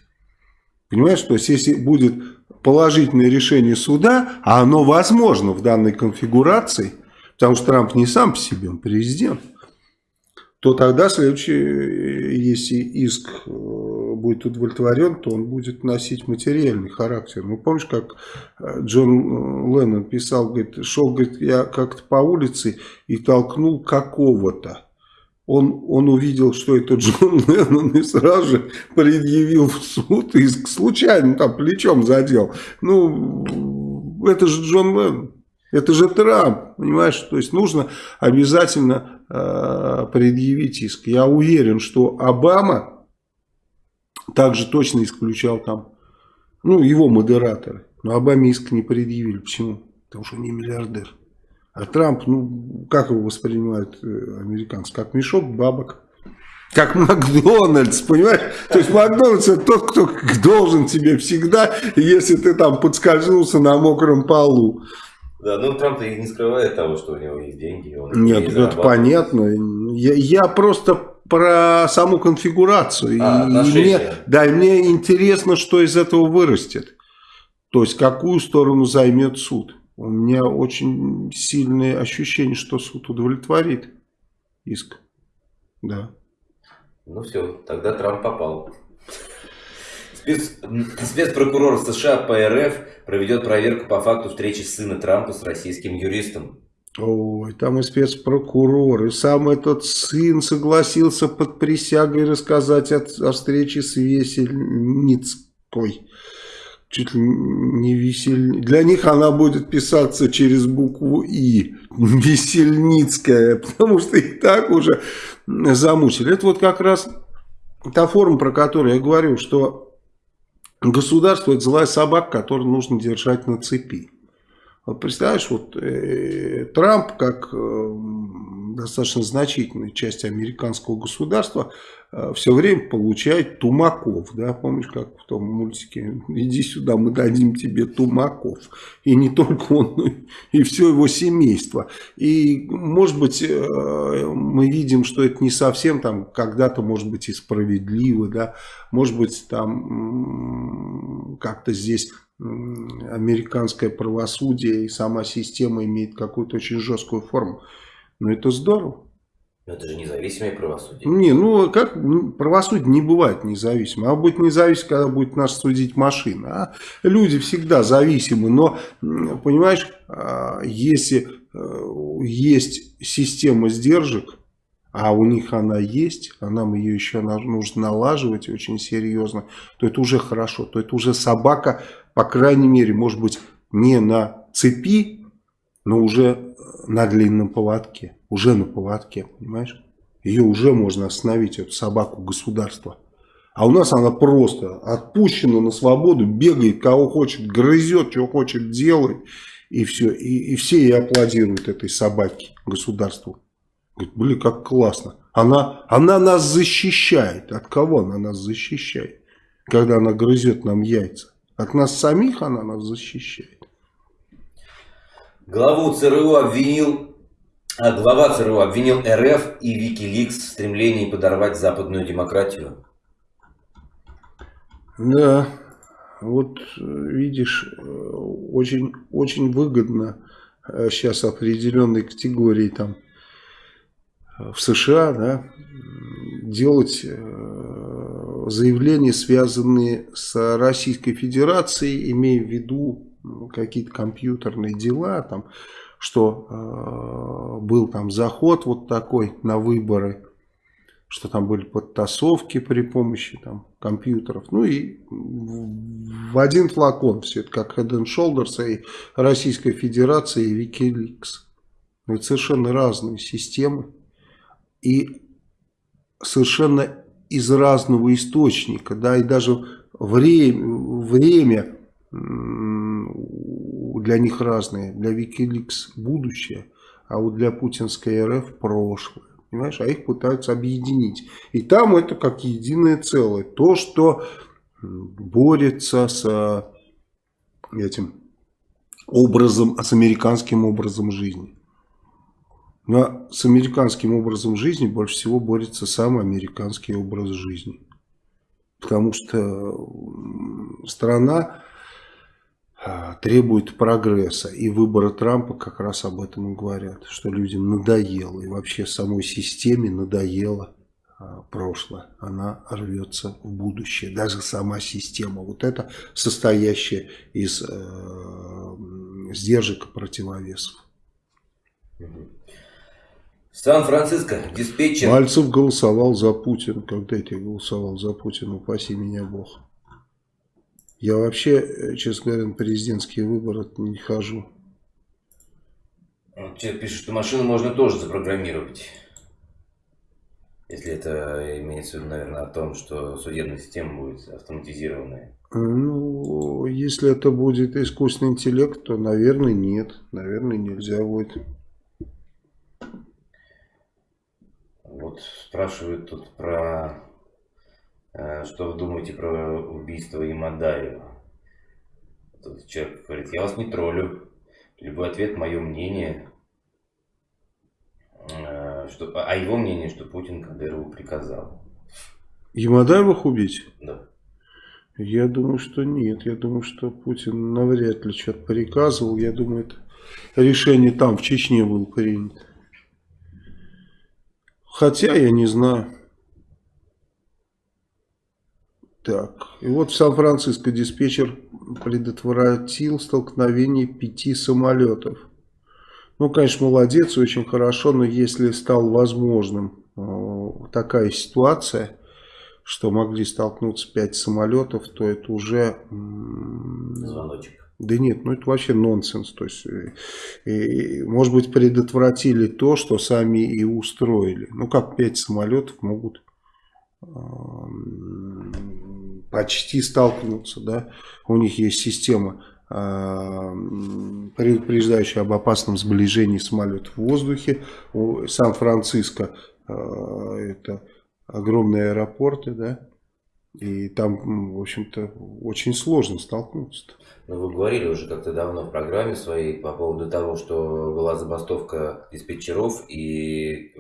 Понимаешь, то есть если будет положительное решение суда, а оно возможно в данной конфигурации, потому что Трамп не сам по себе, он президент, то тогда следующий, если иск э, будет удовлетворен, то он будет носить материальный характер. Ну, помнишь, как э, Джон Леннон писал, говорит, шел, говорит, я как-то по улице и толкнул какого-то. Он, он увидел, что это Джон Леннон, и сразу же предъявил в суд, иск случайно там плечом задел. Ну, это же Джон Леннон. Это же Трамп, понимаешь? То есть нужно обязательно э, предъявить иск. Я уверен, что Обама также точно исключал там, ну, его модераторы. Но Обаме иск не предъявили. Почему? Потому что не миллиардер. А Трамп, ну, как его воспринимают э, американцы? Как мешок бабок. Как Макдональдс, понимаешь? То есть Макдональдс это тот, кто должен тебе всегда, если ты там подскользнулся на мокром полу.
Да, ну Трамп и не скрывает того, что у него есть деньги. Он
Нет, это понятно. Я, я просто про саму конфигурацию. А, и, и мне, да, и мне интересно, что из этого вырастет. То есть, какую сторону займет суд. У меня очень сильное ощущение, что суд удовлетворит иск. Да.
Ну все, тогда Трамп попал. Спец... Спецпрокурор США по РФ проведет проверку по факту встречи сына Трампа с российским юристом.
Ой, там и спецпрокурор, и сам этот сын согласился под присягой рассказать о, о встрече с Весельницкой. Чуть ли не весель... Для них она будет писаться через букву И. Весельницкая, потому что их так уже замучили. Это вот как раз та форма, про которую я говорю, что Государство – это злая собака, которую нужно держать на цепи. Вот представляешь, вот э, Трамп, как э, достаточно значительная часть американского государства, э, все время получает тумаков. Да? Помнишь, как в том мультике «Иди сюда, мы дадим тебе тумаков». И не только он, но и все его семейство. И, может быть, э, мы видим, что это не совсем там когда-то, может быть, и справедливо. Да? Может быть, там как-то здесь американское правосудие и сама система имеет какую-то очень жесткую форму. Но это здорово.
Но это же независимое правосудие.
Не, ну как правосудие не бывает независимым. А будет независимо, когда будет нас судить машина. А люди всегда зависимы. Но, понимаешь, а, если э, есть система сдержек, а у них она есть, а нам ее еще нужно налаживать очень серьезно, то это уже хорошо, то это уже собака, по крайней мере, может быть, не на цепи, но уже на длинном поводке, уже на поводке, понимаешь? Ее уже можно остановить, эту собаку государства. А у нас она просто отпущена на свободу, бегает, кого хочет, грызет, что хочет, делает. И все. И, и все ей аплодируют этой собаке, государству. Говорит, блин, как классно. Она, она нас защищает. От кого она нас защищает? Когда она грызет нам яйца. От нас самих она нас защищает.
Главу ЦРУ обвинил, а глава ЦРУ обвинил РФ и Викиликс в стремлении подорвать западную демократию.
Да, вот видишь, очень, очень выгодно сейчас определенной категории там в США, да, делать э, заявления, связанные с Российской Федерацией, имея в виду ну, какие-то компьютерные дела, там, что э, был там заход вот такой на выборы, что там были подтасовки при помощи там, компьютеров. Ну и в один флакон все это, как Head and Shoulders и Российская Федерация и Wikileaks. Это совершенно разные системы и совершенно из разного источника, да, и даже время, время для них разное, для Wikileaks будущее, а вот для путинской РФ прошлое, понимаешь, а их пытаются объединить. И там это как единое целое, то, что борется с этим образом, с американским образом жизни. Но с американским образом жизни больше всего борется сам американский образ жизни. Потому что страна а, требует прогресса. И выборы Трампа как раз об этом и говорят. Что людям надоело. И вообще самой системе надоело а, прошлое. Она рвется в будущее. Даже сама система. Вот это состоящая из э, сдержек и противовесов.
Сан-Франциско, диспетчер.
Мальцев голосовал за Путина. Когда я голосовал за Путина, упаси меня Бог. Я вообще, э, честно говоря, на президентские выборы не хожу.
Тебе пишут, что машину можно тоже запрограммировать. Если это имеется в виду, наверное, о том, что судебная система будет автоматизированная.
Ну, если это будет искусственный интеллект, то, наверное, нет. Наверное, нельзя будет.
Вот спрашивают тут про, э, что вы думаете про убийство Имадаева. Тут человек говорит, я вас не троллю. Любой ответ, мое мнение. Э, что, а его мнение, что Путин Кадырову приказал.
Ямадаевых убить?
Да.
Я думаю, что нет. Я думаю, что Путин навряд ли что-то приказывал. Я думаю, это решение там, в Чечне, было принято. Хотя я не знаю. Так, и вот в Сан-Франциско диспетчер предотвратил столкновение пяти самолетов. Ну, конечно, молодец, очень хорошо, но если стал возможным э, такая ситуация, что могли столкнуться пять самолетов, то это уже...
Звоночек.
Да нет, ну это вообще нонсенс. То есть, и, и, может быть, предотвратили то, что сами и устроили. Ну, как пять самолетов могут э, почти столкнуться, да. У них есть система, э, предупреждающая об опасном сближении самолетов в воздухе. Сан-Франциско э, это огромные аэропорты, да. И там, в общем-то, очень сложно столкнуться. -то.
Ну, вы говорили уже как-то давно в программе своей по поводу того, что была забастовка диспетчеров и...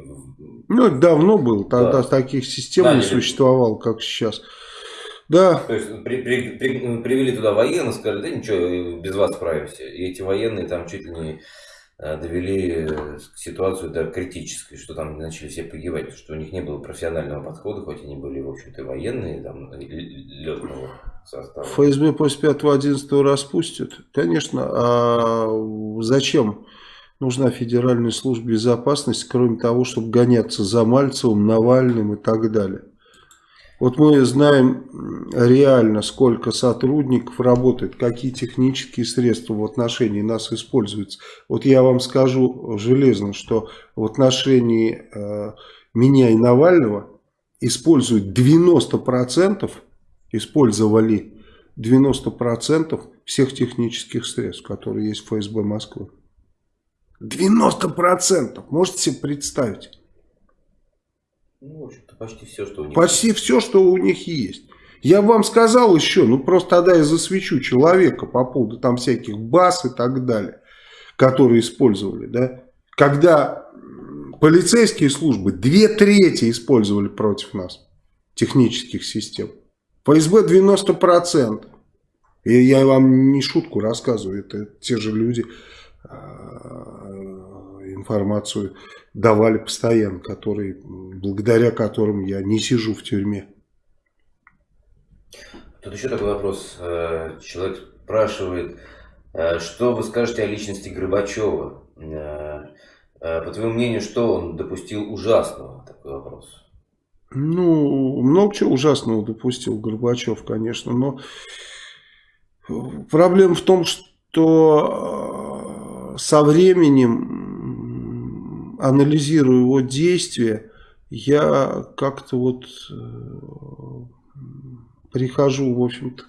Ну, это давно было. Тогда да. таких систем да, не существовало, как сейчас. Да.
То есть при, при, при, привели туда военных, сказали, да ничего, без вас справимся. И эти военные там чуть ли не Э, довели э, ситуацию до критической, что там начали все погибать, что у них не было профессионального подхода, хоть они были, в общем-то, военные, там, летного состава.
ФСБ после 5-11 распустят? Конечно. А зачем нужна Федеральная служба безопасности, кроме того, чтобы гоняться за Мальцевым, Навальным и так далее? Вот мы знаем реально, сколько сотрудников работает, какие технические средства в отношении нас используются. Вот я вам скажу железно, что в отношении э, меня и Навального используют 90%, использовали 90% всех технических средств, которые есть в ФСБ Москвы. 90%! Можете себе представить?
Ну, в общем-то, почти все, что у них
Почти есть. все, что у них есть. Я вам сказал еще, ну просто тогда я засвечу человека по поводу там всяких баз и так далее, которые использовали, да. Когда полицейские службы две трети использовали против нас технических систем. ФСБ 90%. И я вам не шутку рассказываю, это те же люди а, информацию давали постоянно, которые, благодаря которым я не сижу в тюрьме.
Тут еще такой вопрос. Э, человек спрашивает, э, что вы скажете о личности Горбачева? Э, по твоему мнению, что он допустил ужасного? Такой вопрос.
Ну, много чего ужасного допустил Горбачев, конечно, но проблема в том, что со временем, анализируя его действия, я как-то вот прихожу, в общем-то,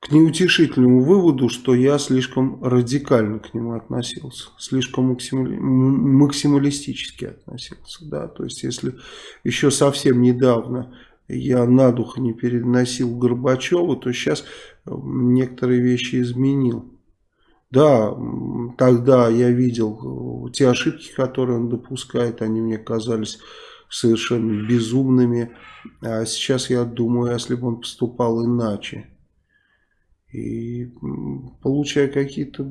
к неутешительному выводу, что я слишком радикально к нему относился, слишком максималистически относился. Да? То есть, если еще совсем недавно я на дух не переносил Горбачева, то сейчас некоторые вещи изменил. Да, тогда я видел те ошибки, которые он допускает, они мне казались совершенно безумными. А сейчас я думаю, если бы он поступал иначе. И получаю какие-то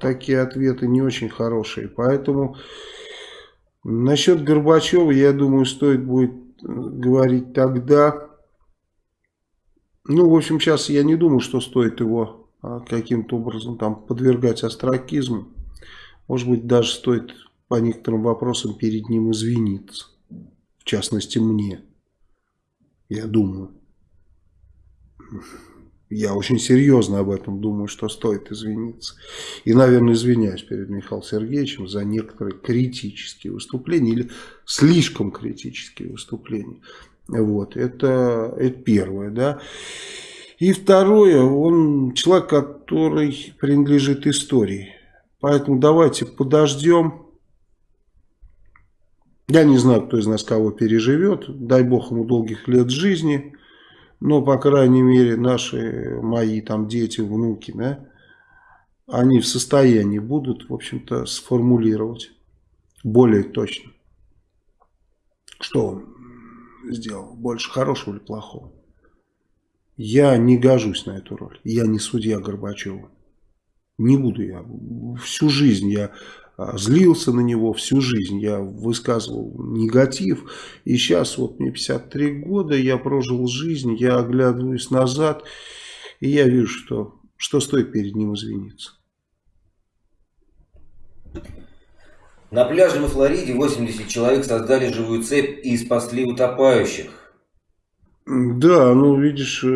такие ответы не очень хорошие. Поэтому насчет Горбачева, я думаю, стоит будет э, говорить тогда. Ну, в общем, сейчас я не думаю, что стоит его а, каким-то образом там подвергать астракизму. Может быть, даже стоит по некоторым вопросам перед ним извиниться в частности мне, я думаю. Я очень серьезно об этом думаю, что стоит извиниться. И, наверное, извиняюсь перед Михаилом Сергеевичем за некоторые критические выступления или слишком критические выступления. Вот, это, это первое, да. И второе, он человек, который принадлежит истории. Поэтому давайте подождем я не знаю, кто из нас кого переживет. Дай бог ему долгих лет жизни. Но, по крайней мере, наши, мои там дети, внуки, да, они в состоянии будут, в общем-то, сформулировать более точно, что он сделал, больше хорошего или плохого. Я не гожусь на эту роль. Я не судья Горбачева. Не буду я. Всю жизнь я злился на него всю жизнь, я высказывал негатив, и сейчас вот мне 53 года, я прожил жизнь, я оглядываюсь назад, и я вижу, что, что стоит перед ним извиниться.
На пляже во Флориде 80 человек создали живую цепь и спасли утопающих.
Да, ну видишь, э,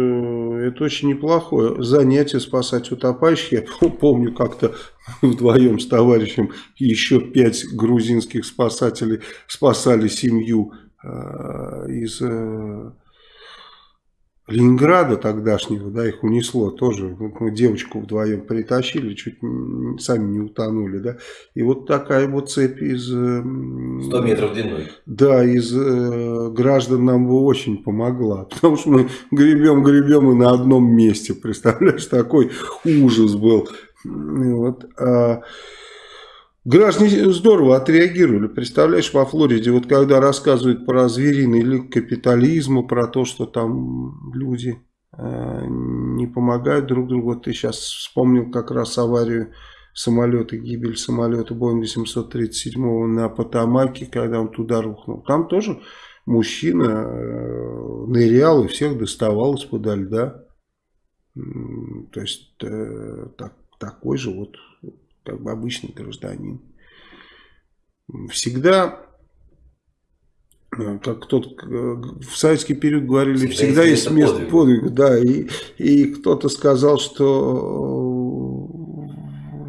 это очень неплохое занятие спасать утопающих. Я помню как-то вдвоем с товарищем еще пять грузинских спасателей спасали семью э, из э, Ленинграда тогдашнего, да, их унесло тоже. Мы девочку вдвоем притащили, чуть сами не утонули, да. И вот такая вот цепь из... 100
метров длиной.
Да, из э, граждан нам бы очень помогла. Потому что мы гребем, гребем и на одном месте. Представляешь, такой ужас был. Вот. Граждане здорово отреагировали. Представляешь, во Флориде, вот когда рассказывают про звериный лик капитализма, про то, что там люди э, не помогают друг другу. Вот ты сейчас вспомнил как раз аварию самолета, гибель самолета Боинга 737 на Потамаке, когда он туда рухнул. Там тоже мужчина э, нырял и всех доставал из-под льда. То есть э, так, такой же вот как бы обычный гражданин. Всегда, э, как кто-то э, в советский период говорили, всегда, всегда есть место подвига. подвига. Да, и, и кто-то сказал, что э,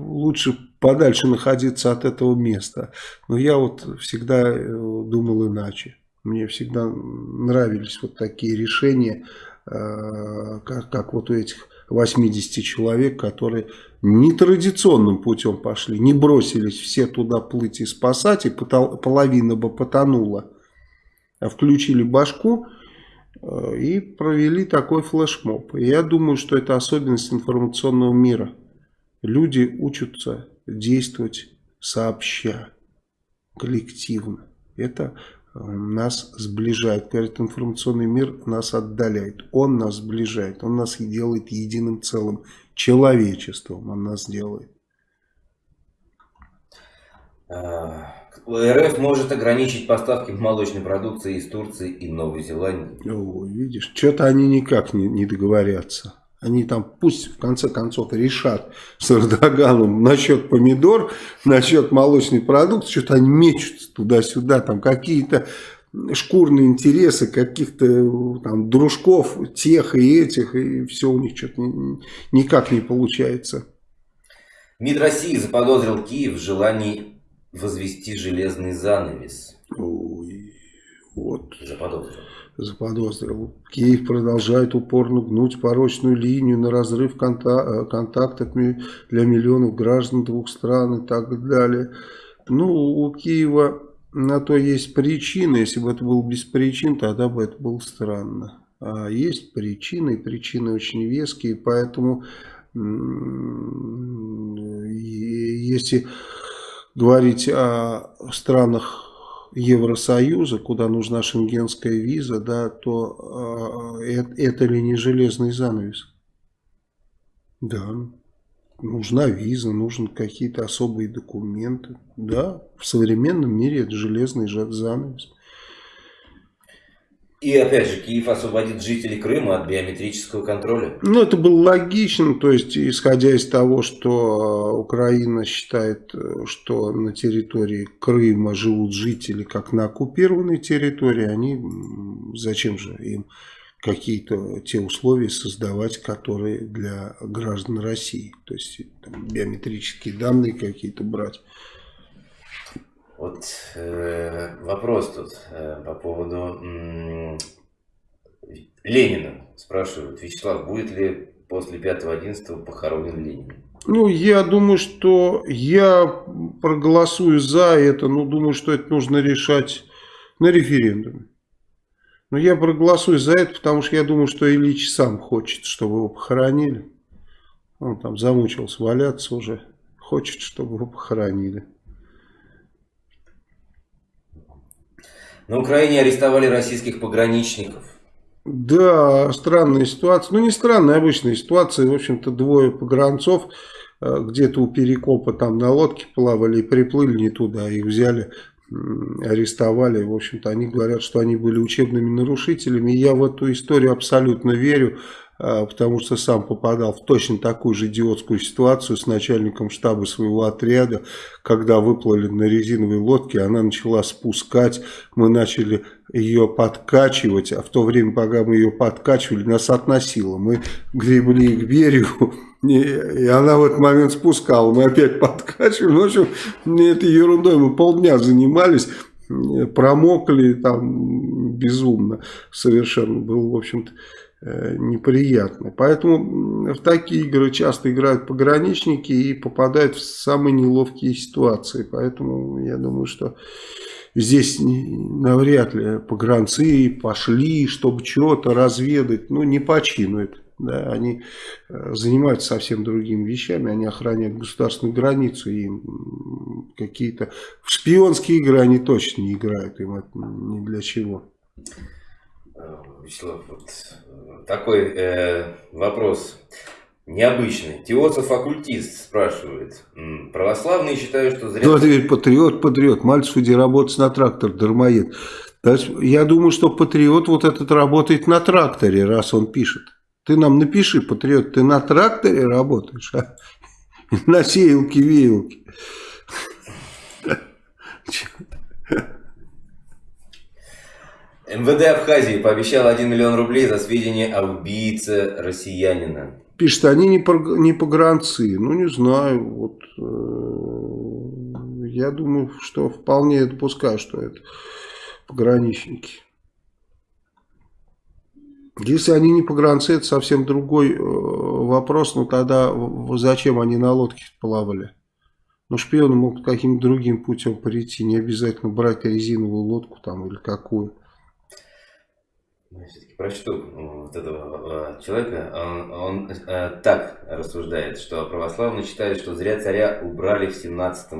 лучше подальше находиться от этого места. Но я вот всегда думал иначе. Мне всегда нравились вот такие решения, как, как вот у этих 80 человек, которые нетрадиционным путем пошли, не бросились все туда плыть и спасать, и половина бы потонула, а включили башку э, и провели такой флешмоб. Я думаю, что это особенность информационного мира. Люди учатся действовать сообща, коллективно. Это нас сближает. Говорит, информационный мир нас отдаляет. Он нас сближает. Он нас делает единым целым. Человечеством он нас делает.
А, РФ может ограничить поставки молочной продукции из Турции и Новой Зеландии.
О, видишь, что-то они никак не, не договорятся. Они там пусть в конце концов решат с Эрдоганом насчет помидор, насчет молочной продукции, что-то они мечутся туда-сюда, там какие-то шкурные интересы каких-то там дружков, тех и этих, и все у них что-то никак не получается.
МИД России заподозрил Киев в желании возвести железный занавес.
Ой, вот.
Заподозрил
заподозрил. Киев продолжает упорно гнуть порочную линию на разрыв конта контактов для миллионов граждан двух стран и так далее. Ну, у Киева на то есть причины. Если бы это было без причин, тогда бы это было странно. А есть причины, и причины очень веские, поэтому если говорить о странах Евросоюза, куда нужна шенгенская виза, да, то э, это ли не железный занавес? Да, нужна виза, нужны какие-то особые документы. Да, в современном мире это железный занавес.
И опять же, Киев освободит жителей Крыма от биометрического контроля.
Ну, это было логично, то есть, исходя из того, что Украина считает, что на территории Крыма живут жители, как на оккупированной территории, они, зачем же им какие-то те условия создавать, которые для граждан России, то есть, там, биометрические данные какие-то брать.
Вот э, вопрос тут э, по поводу э, Ленина. Спрашивают, Вячеслав, будет ли после 5-11 похоронен Ленин?
Ну, я думаю, что я проголосую за это, но думаю, что это нужно решать на референдуме. Но я проголосую за это, потому что я думаю, что Ильич сам хочет, чтобы его похоронили. Он там замучился валяться уже. Хочет, чтобы его похоронили.
На Украине арестовали российских пограничников.
Да, странная ситуация. Ну, не странная, обычная ситуация. В общем-то, двое погранцов э, где-то у Перекопа там на лодке плавали и приплыли не туда. Их взяли, арестовали. В общем-то, они говорят, что они были учебными нарушителями. Я в эту историю абсолютно верю. А, потому что сам попадал в точно такую же идиотскую ситуацию с начальником штаба своего отряда, когда выплыли на резиновой лодке, она начала спускать, мы начали ее подкачивать, а в то время, пока мы ее подкачивали, нас относило, мы гребли к берегу, и она в этот момент спускала, мы опять подкачивали, ну, в общем, этой ерундой мы полдня занимались, промокли там безумно совершенно, был, в общем-то, Э, неприятно. Поэтому в такие игры часто играют пограничники и попадают в самые неловкие ситуации. Поэтому я думаю, что здесь навряд ли погранцы пошли, чтобы что-то разведать. Ну, не починуют. Да, они э, занимаются совсем другими вещами, они охраняют государственную границу, и какие-то в шпионские игры они точно не играют, им это ни для чего.
Э, Вячеслав, вот такой э, вопрос необычный. Теософ-оккультист спрашивает. Православные считают, что зря...
Теперь патриот, патриот. Мальцев иди работать на трактор, дармоед. Я думаю, что патриот вот этот работает на тракторе, раз он пишет. Ты нам напиши, патриот, ты на тракторе работаешь, а? На сеялке, веялке.
МВД Абхазии пообещал 1 миллион рублей за сведения о убийце россиянина.
Пишет, они не, по, не погранцы. Ну, не знаю. Вот, э, я думаю, что вполне допускаю, что это пограничники. Если они не погранцы, это совсем другой э, вопрос. Но тогда зачем они на лодке плавали? Ну, шпионы могут каким-то другим путем прийти. Не обязательно брать резиновую лодку там или какую.
Я все-таки прочту вот этого человека. Он, он э, так рассуждает, что православные считают, что зря царя убрали в 17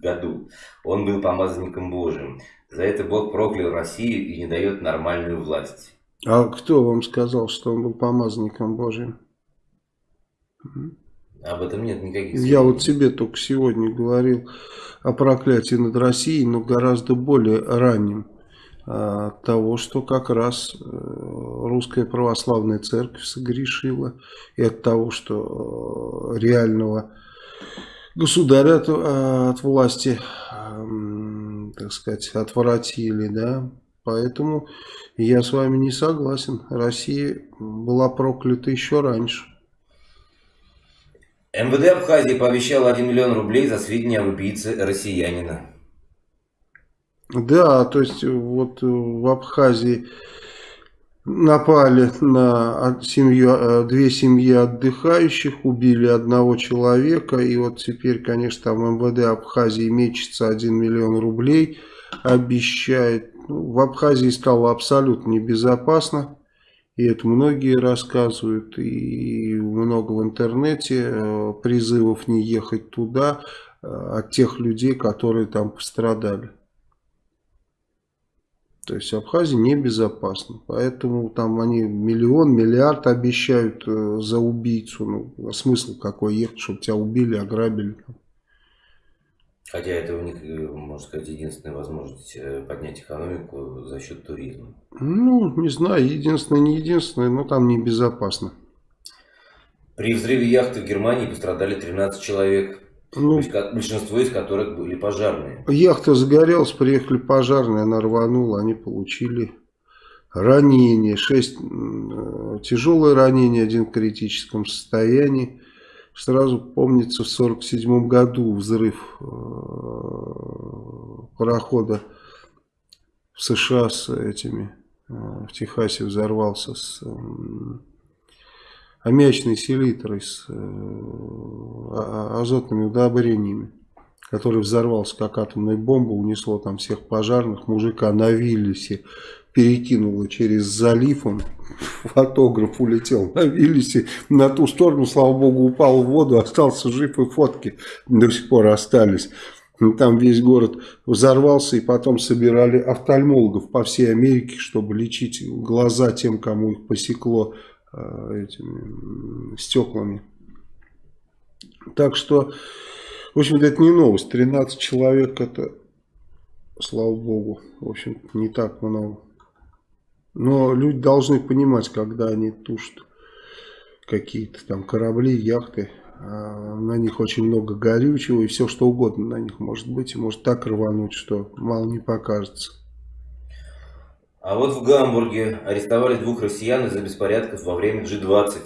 году. Он был помазанником Божьим. За это Бог проклял Россию и не дает нормальную власть.
А кто вам сказал, что он был помазанником Божьим?
Об этом нет никаких
сведений. Я вот тебе только сегодня говорил о проклятии над Россией, но гораздо более ранним. А, того, что как раз э, русская православная церковь согрешила, и от того, что э, реального государя от, э, от власти, так сказать, отворотили, да, поэтому я с вами не согласен, Россия была проклята еще раньше.
МВД Абхазии пообещал 1 миллион рублей за сведения об убийце россиянина.
Да, то есть вот в Абхазии напали на семью, э, две семьи отдыхающих, убили одного человека, и вот теперь, конечно, там МВД Абхазии мечется 1 миллион рублей, обещает. Ну, в Абхазии стало абсолютно небезопасно, и это многие рассказывают, и много в интернете э, призывов не ехать туда э, от тех людей, которые там пострадали. То есть Абхазия небезопасна. Поэтому там они миллион, миллиард обещают э, за убийцу. Ну, а смысл какой ехать, чтобы тебя убили, ограбили.
Хотя это у них, э, можно сказать, единственная возможность э, поднять экономику за счет туризма.
Ну, не знаю, единственное, не единственное, но там небезопасно.
При взрыве яхты в Германии пострадали 13 человек. Ну, большинство из которых были пожарные.
Яхта загорелась, приехали пожарные, она рванула, они получили ранения. Шесть э, тяжелые ранения, один в критическом состоянии. Сразу помнится в 1947 году взрыв э, парохода в США с этими, э, в Техасе взорвался с аммиачной селитрой с э, а, азотными удобрениями, который взорвался как атомная бомба, унесло там всех пожарных, мужика на Виллисе перекинуло через залив, он фотограф улетел на Виллисе, на ту сторону, слава богу, упал в воду, остался жив и фотки до сих пор остались. Там весь город взорвался, и потом собирали офтальмологов по всей Америке, чтобы лечить глаза тем, кому их посекло этими стеклами. Так что, в общем-то, это не новость. 13 человек это, слава богу, в общем не так много. Но люди должны понимать, когда они тушат какие-то там корабли, яхты, а на них очень много горючего и все что угодно на них может быть. И может так рвануть, что мало не покажется.
А вот в Гамбурге арестовали двух россиян из-за беспорядков во время G20.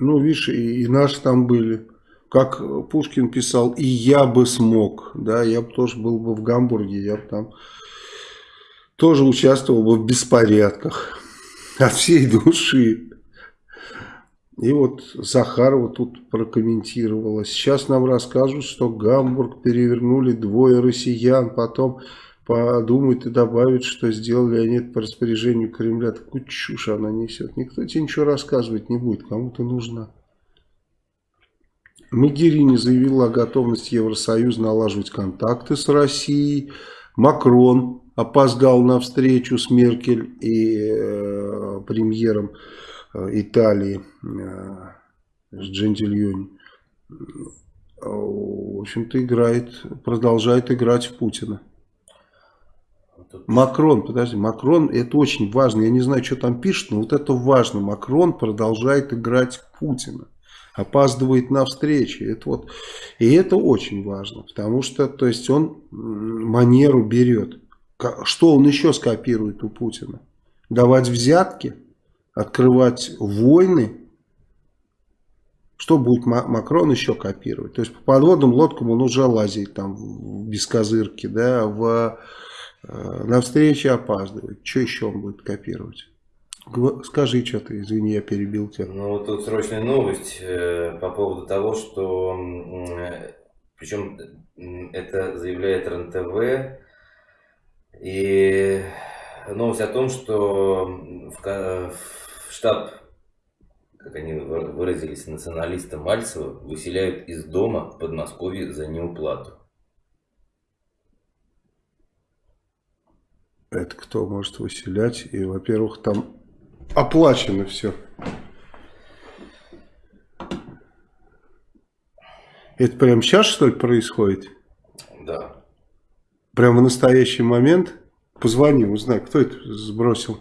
Ну, видишь, и, и наши там были. Как Пушкин писал, и я бы смог. Да, я бы тоже был бы в Гамбурге, я бы там тоже участвовал бы в беспорядках. От всей души. И вот Захарова тут прокомментировала. Сейчас нам расскажут, что Гамбург перевернули двое россиян, потом подумают и добавят, что сделали они это по распоряжению Кремля. Такую чушь она несет. Никто тебе ничего рассказывать не будет, кому-то нужна. Магерини заявила о готовности Евросоюза налаживать контакты с Россией. Макрон опоздал на встречу с Меркель и э, премьером э, Италии э, с Джентильони. В общем-то, играет, продолжает играть в Путина. Макрон, подожди, Макрон, это очень важно. Я не знаю, что там пишет, но вот это важно. Макрон продолжает играть Путина. Опаздывает на встречи. Это вот, и это очень важно, потому что то есть он манеру берет. Что он еще скопирует у Путина? Давать взятки? Открывать войны? Что будет Макрон еще копировать? То есть по подводным лодкам он уже лазит там без козырки, да, в на встрече опаздывает. Что еще он будет копировать? Скажи что ты, извини, я перебил тебя.
Ну, вот тут срочная новость э, по поводу того, что, э, причем это заявляет РНТВ, и новость о том, что в, в штаб, как они выразились, националиста Мальцева выселяют из дома в Подмосковье за неуплату.
Это кто может выселять? И, во-первых, там оплачено все. Это прямо сейчас, что ли, происходит?
Да.
Прямо в настоящий момент? Позвони, узнай, кто это сбросил.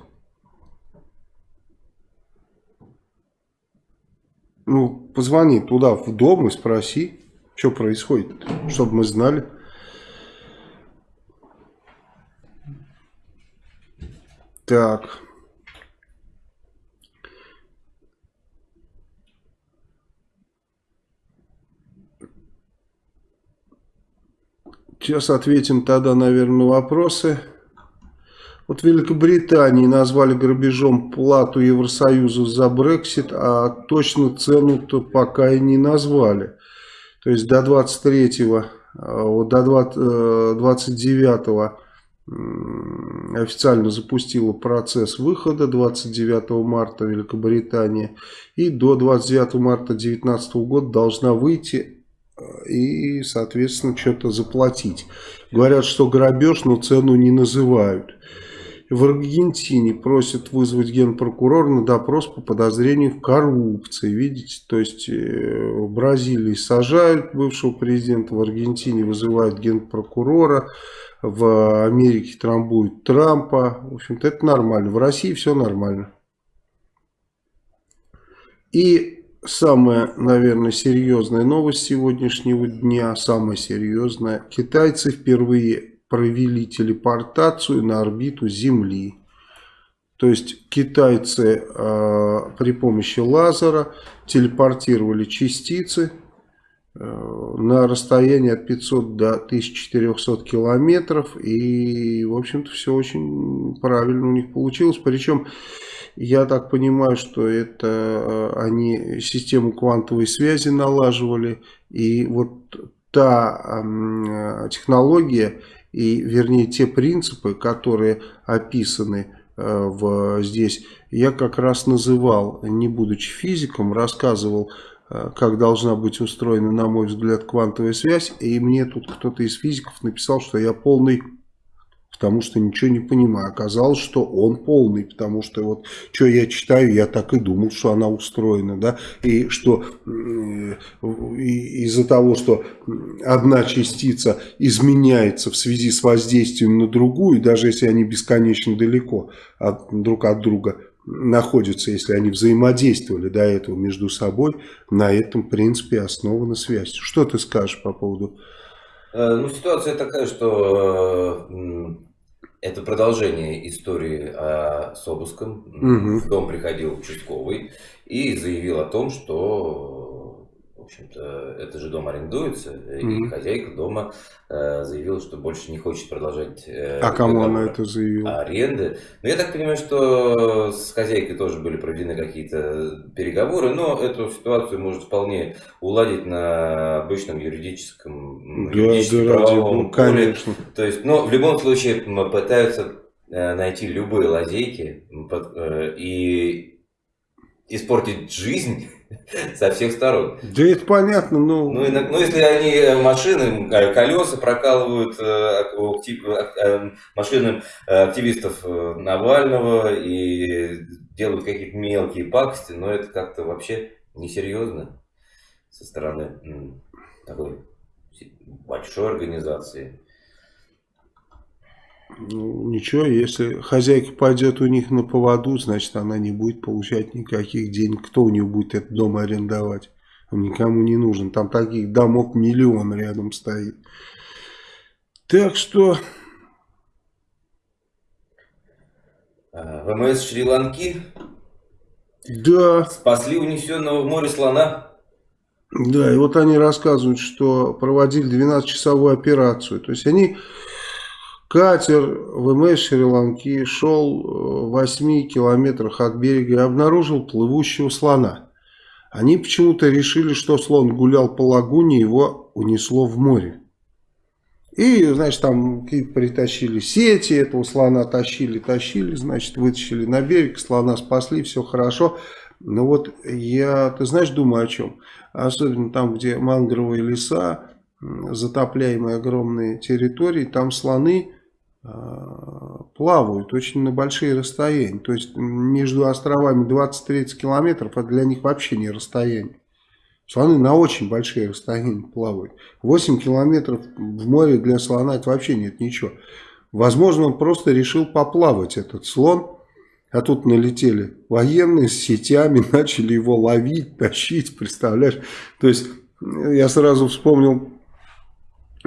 Ну, позвони туда, в дом и спроси, что происходит, чтобы мы знали. Так. Сейчас ответим тогда, наверное, на вопросы. Вот в Великобритании назвали грабежом плату Евросоюзу за Брексит, а точно цену-то пока и не назвали. То есть до 23-го, э, до 29 э, официально запустила процесс выхода 29 марта Великобритания и до 29 марта 2019 года должна выйти и, соответственно, что-то заплатить. Говорят, что грабеж, но цену не называют. В Аргентине просят вызвать генпрокурора на допрос по подозрению в коррупции. Видите, то есть э, в Бразилии сажают бывшего президента, в Аргентине вызывают генпрокурора, в Америке трамбуют Трампа. В общем-то, это нормально. В России все нормально. И самая, наверное, серьезная новость сегодняшнего дня, самая серьезная. Китайцы впервые провели телепортацию на орбиту Земли. То есть китайцы э, при помощи лазера телепортировали частицы на расстояние от 500 до 1400 километров. И, в общем-то, все очень правильно у них получилось. Причем я так понимаю, что это э, они систему квантовой связи налаживали. И вот та э, технология, и вернее те принципы, которые описаны э, в, здесь, я как раз называл, не будучи физиком, рассказывал, как должна быть устроена, на мой взгляд, квантовая связь. И мне тут кто-то из физиков написал, что я полный потому что ничего не понимаю. Оказалось, что он полный, потому что вот что я читаю, я так и думал, что она устроена, да, и что из-за того, что одна частица изменяется в связи с воздействием на другую, даже если они бесконечно далеко от, друг от друга находятся, если они взаимодействовали до этого между собой, на этом принципе основана связь. Что ты скажешь по поводу...
Э, ну, ситуация такая, что это продолжение истории о, с обыском. Угу. В дом приходил участковый и заявил о том, что, общем-то, это же дом арендуется, угу. и хозяйка дома э, заявила, что больше не хочет продолжать.
Э, а кому она это заявила?
Аренды. Но я так понимаю, что с хозяйкой тоже были проведены какие-то переговоры, но эту ситуацию может вполне уладить на обычном юридическом,
да, юридическом да, правовом
ну, конечно. То есть, но в любом случае пытаются э, найти любые лазейки э, и испортить жизнь со всех сторон.
Да это понятно, но...
Ну, ну если они э, машины, колеса прокалывают машинам активистов Навального и делают какие-то мелкие пакости, но это как-то вообще несерьезно со стороны такой большой организации.
Ну, ничего, если хозяйка пойдет у них на поводу, значит, она не будет получать никаких денег. Кто у нее будет этот дом арендовать? Он никому не нужен. Там таких домов миллион рядом стоит. Так что...
А, ВМС Шри-Ланки
да.
спасли унесенного в море слона.
Да, и вот они рассказывают, что проводили 12-часовую операцию. То есть они, катер ВМС Шри-Ланки шел в 8 километрах от берега и обнаружил плывущего слона. Они почему-то решили, что слон гулял по лагуне, его унесло в море. И, значит, там притащили сети, этого слона тащили, тащили, значит, вытащили на берег, слона спасли, все хорошо. Но вот я, ты знаешь, думаю о чем? Особенно там, где мангровые леса, затопляемые огромные территории, там слоны э, плавают очень на большие расстояния. То есть между островами 20-30 километров, это для них вообще не расстояние. Слоны на очень большие расстояния плавают. 8 километров в море для слона это вообще нет ничего. Возможно, он просто решил поплавать, этот слон. А тут налетели военные с сетями, начали его ловить, тащить, представляешь? То есть, я сразу вспомнил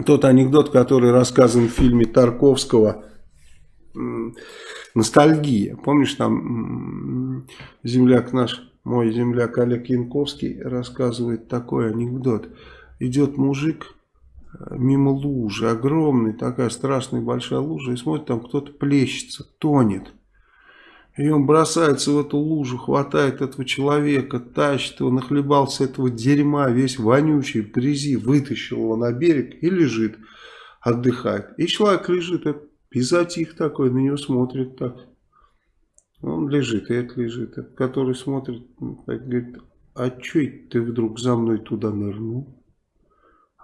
тот анекдот, который рассказан в фильме Тарковского «Ностальгия». Помнишь, там земляк наш, мой земляк Олег Янковский рассказывает такой анекдот. Идет мужик э, мимо лужи, огромный, такая страшная большая лужа, и смотрит, там кто-то плещется, тонет. И он бросается в эту лужу, хватает этого человека, тащит его, нахлебался этого дерьма, весь вонючий, грязи, вытащил его на берег и лежит, отдыхает. И человек лежит, и затих такой, на него смотрит так. Он лежит, и это лежит. Который смотрит, говорит, а чё ты вдруг за мной туда нырнул?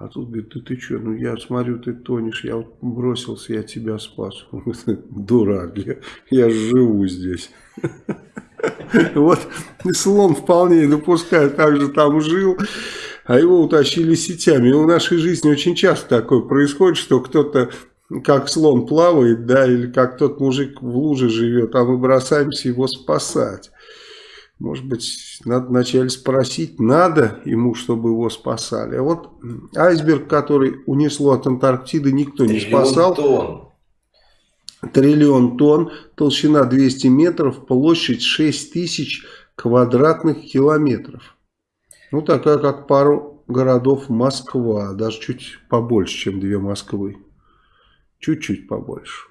А тут говорит, да ты что, ну я смотрю, ты тонешь, я вот бросился, я тебя спас. Дурак, я, я живу здесь. Вот слон вполне допускает, также там жил, а его утащили сетями. В нашей жизни очень часто такое происходит, что кто-то как слон плавает, да, или как тот мужик в луже живет, а мы бросаемся его спасать. Может быть, надо вначале спросить, надо ему, чтобы его спасали. А вот айсберг, который унесло от Антарктиды, никто не спасал.
Тонн.
Триллион тонн, толщина 200 метров, площадь 6 тысяч квадратных километров. Ну, такая, как пару городов Москва, даже чуть побольше, чем две Москвы. Чуть-чуть побольше.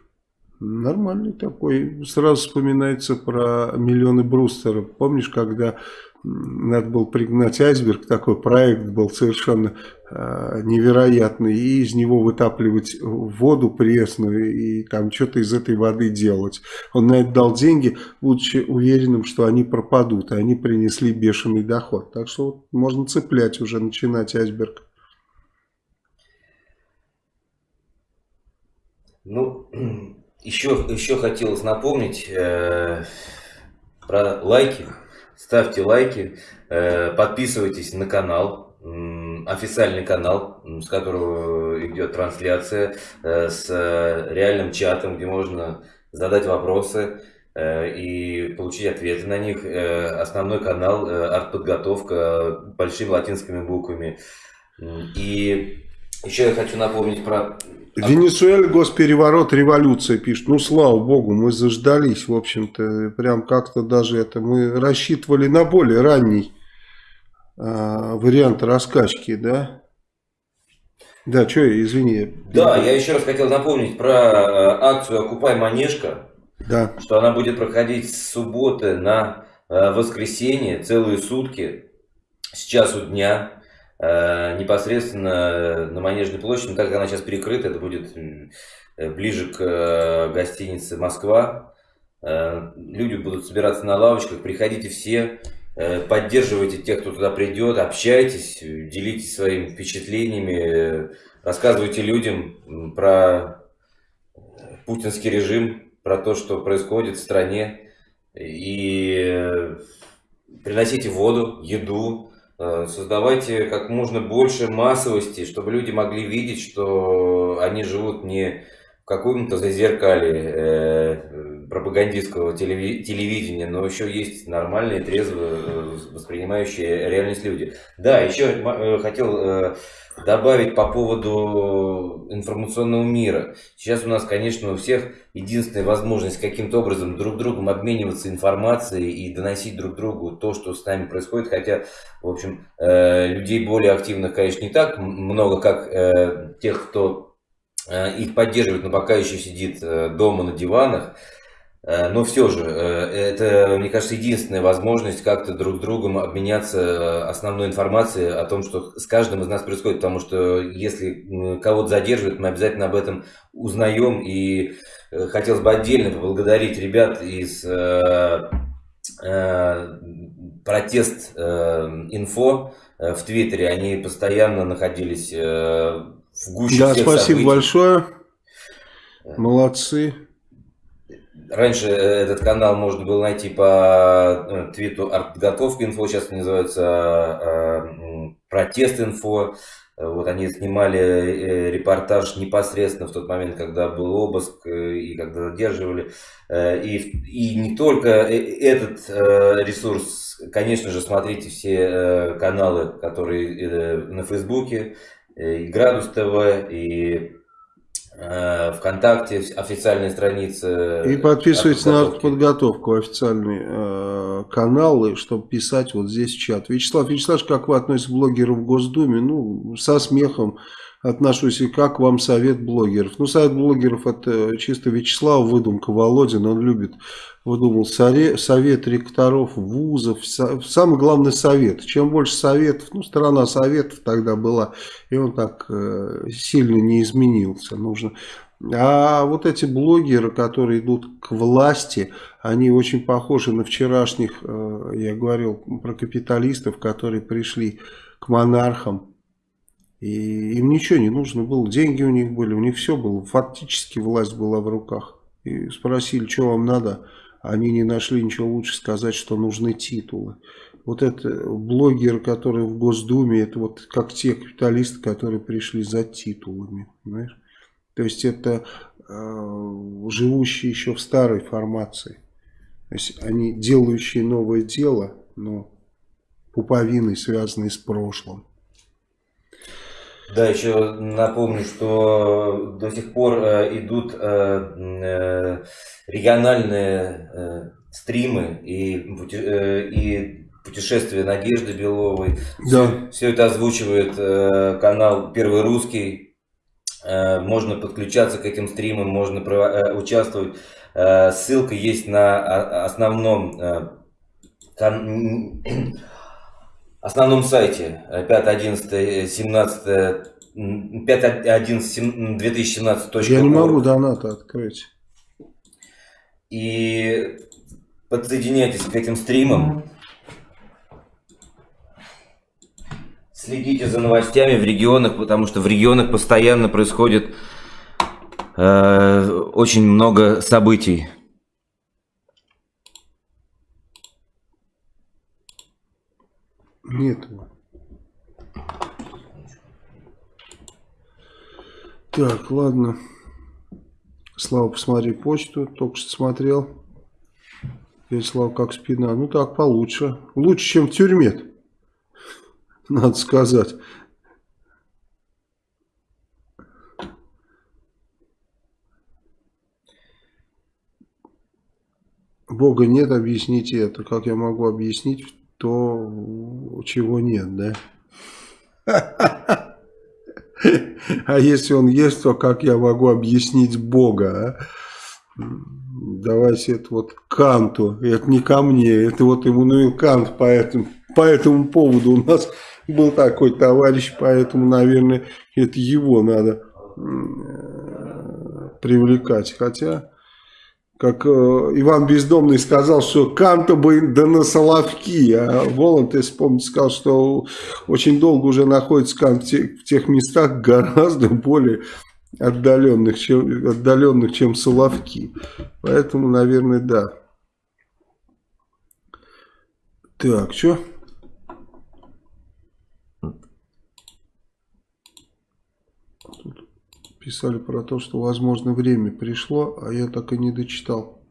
Нормальный такой. Сразу вспоминается про миллионы брустеров. Помнишь, когда надо было пригнать айсберг, такой проект был совершенно э, невероятный, и из него вытапливать воду пресную, и там что-то из этой воды делать. Он на это дал деньги, будучи уверенным, что они пропадут, и они принесли бешеный доход. Так что вот, можно цеплять уже, начинать айсберг.
Ну, еще, еще хотелось напомнить э, про лайки. Ставьте лайки, э, подписывайтесь на канал, э, официальный канал, с которого идет трансляция, э, с реальным чатом, где можно задать вопросы э, и получить ответы на них. Э, основной канал э, артподготовка большими латинскими буквами. И еще я хочу напомнить про
Венесуэла госпереворот, революция пишет. Ну, слава богу, мы заждались, в общем-то, прям как-то даже это, мы рассчитывали на более ранний э, вариант раскачки, да? Да, что, извини.
Да, я еще раз хотел напомнить про э, акцию «Окупай Манежка»,
да.
что она будет проходить с субботы на э, воскресенье, целые сутки, с часу дня. Э, непосредственно на Манежной площади, но так как она сейчас перекрыта, это будет э, ближе к э, гостинице «Москва». Люди будут собираться на лавочках, приходите все, поддерживайте тех, кто туда придет, общайтесь, делитесь своими впечатлениями, рассказывайте людям про путинский режим, про то, что происходит в стране, и приносите воду, еду, Э, создавайте как можно больше массовости, чтобы люди могли видеть, что они живут не каком-то зазеркале э, пропагандистского телевидения, но еще есть нормальные, трезво э, воспринимающие реальность люди. Да, еще хотел добавить по поводу информационного мира. Сейчас у нас, конечно, у всех единственная возможность каким-то образом друг другом обмениваться информацией и доносить друг другу то, что с нами происходит. Хотя, в общем, э, людей более активных, конечно, не так много, как э, тех, кто э, их поддерживает, но пока еще сидит дома на диванах. Э, но все же, э, это, мне кажется, единственная возможность как-то друг с другом обменяться э, основной информацией о том, что с каждым из нас происходит. Потому что если кого-то задерживают, мы обязательно об этом узнаем. И хотелось бы отдельно поблагодарить ребят из протест инфо в Твиттере. Они постоянно находились в гуще
Да, спасибо
событий.
большое. Молодцы.
Раньше э, этот канал можно было найти по э, твиту артготовка инфо, сейчас называется э, протест инфо. Вот они снимали репортаж непосредственно в тот момент, когда был обыск и когда задерживали. И, и не только этот ресурс, конечно же, смотрите все каналы, которые на Фейсбуке, и Градус ТВ, и Э, ВКонтакте официальная страница.
И подписывайтесь на подготовку официальный э, канал, и чтобы писать вот здесь в чат. Вячеслав Вячеславович, как вы относитесь к блогеру в Госдуме? Ну, со смехом отношусь. И как вам совет блогеров? Ну, совет блогеров это чисто Вячеслав, выдумка Володин. Он любит, выдумал совет ректоров, вузов. Самый главный совет. Чем больше советов, ну, страна советов тогда была. И он так э, сильно не изменился. Нужно... А вот эти блогеры, которые идут к власти, они очень похожи на вчерашних, э, я говорил про капиталистов, которые пришли к монархам и им ничего не нужно было, деньги у них были, у них все было, фактически власть была в руках. И спросили, что вам надо, они не нашли ничего лучше сказать, что нужны титулы. Вот это блогеры, которые в Госдуме, это вот как те капиталисты, которые пришли за титулами, понимаешь? То есть это э, живущие еще в старой формации. То есть они делающие новое дело, но пуповиной, связанной с прошлым.
Да, еще напомню, что до сих пор э, идут э, э, региональные стримы и, и путешествия Надежды Беловой. Да. Все, это озвучивает канал Первый Русский. Можно подключаться к этим стримам, можно участвовать. Ссылка есть на основном э, кан основном сайте 5, 11, 17, 5, 11, 2017.
Я не могу донаты открыть.
И подсоединяйтесь к этим стримам. Следите за новостями в регионах, потому что в регионах постоянно происходит э, очень много событий.
Нет. Так, ладно. Слава, посмотри почту. Только что смотрел. Я Слава, как спина. Ну так, получше. Лучше, чем в тюрьме. Надо сказать. Бога нет, объясните это. Как я могу объяснить то чего нет, да? А если он есть, то как я могу объяснить Бога, а? Давайте это вот Канту, это не ко мне, это вот Иммануил Кант по этому, по этому поводу. У нас был такой товарищ, поэтому, наверное, это его надо привлекать. Хотя как э, Иван Бездомный сказал, что Канта бы да на Соловки, а Воланд, если помните, сказал, что очень долго уже находится Кант в тех местах гораздо более отдаленных, чем, отдаленных, чем Соловки. Поэтому, наверное, да. Так, что? Писали про то, что, возможно, время пришло, а я так и не дочитал.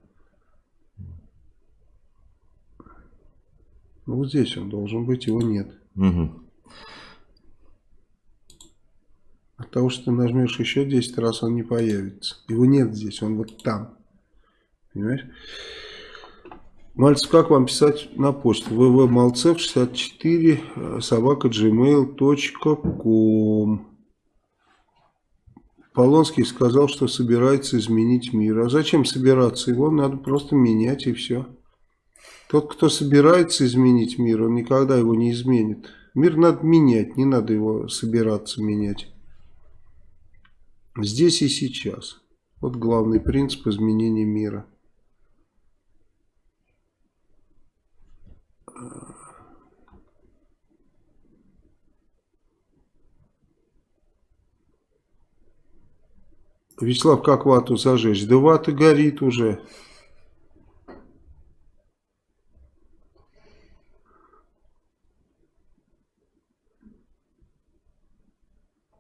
Ну, вот здесь он должен быть, его нет. Угу. От того, что ты нажмешь еще 10 раз, он не появится. Его нет здесь, он вот там. Понимаешь? Мальцев, как вам писать на почту? www.malcev64 собака gmail.com Полонский сказал, что собирается изменить мир. А зачем собираться? Его надо просто менять и все. Тот, кто собирается изменить мир, он никогда его не изменит. Мир надо менять, не надо его собираться менять. Здесь и сейчас. Вот главный принцип изменения мира. Вячеслав, как вату зажечь? Да вата горит уже.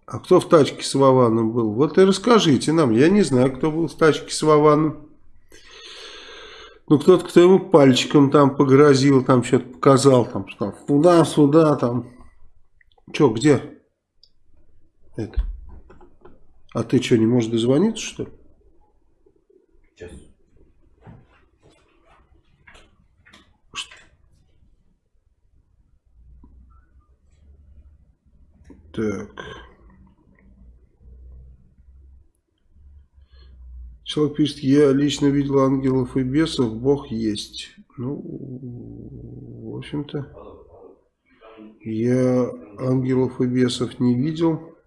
А кто в тачке с Вованом был? Вот и расскажите нам. Я не знаю, кто был в тачке с Вованом. Ну, кто-то, кто ему пальчиком там погрозил, там что-то показал, там, что туда, сюда, там. Че, где? Это. А ты что, не можешь дозвониться, что ли? Сейчас. Так. Человек пишет, я лично видел ангелов и бесов, Бог есть. Ну, в общем-то, я ангелов и бесов не видел.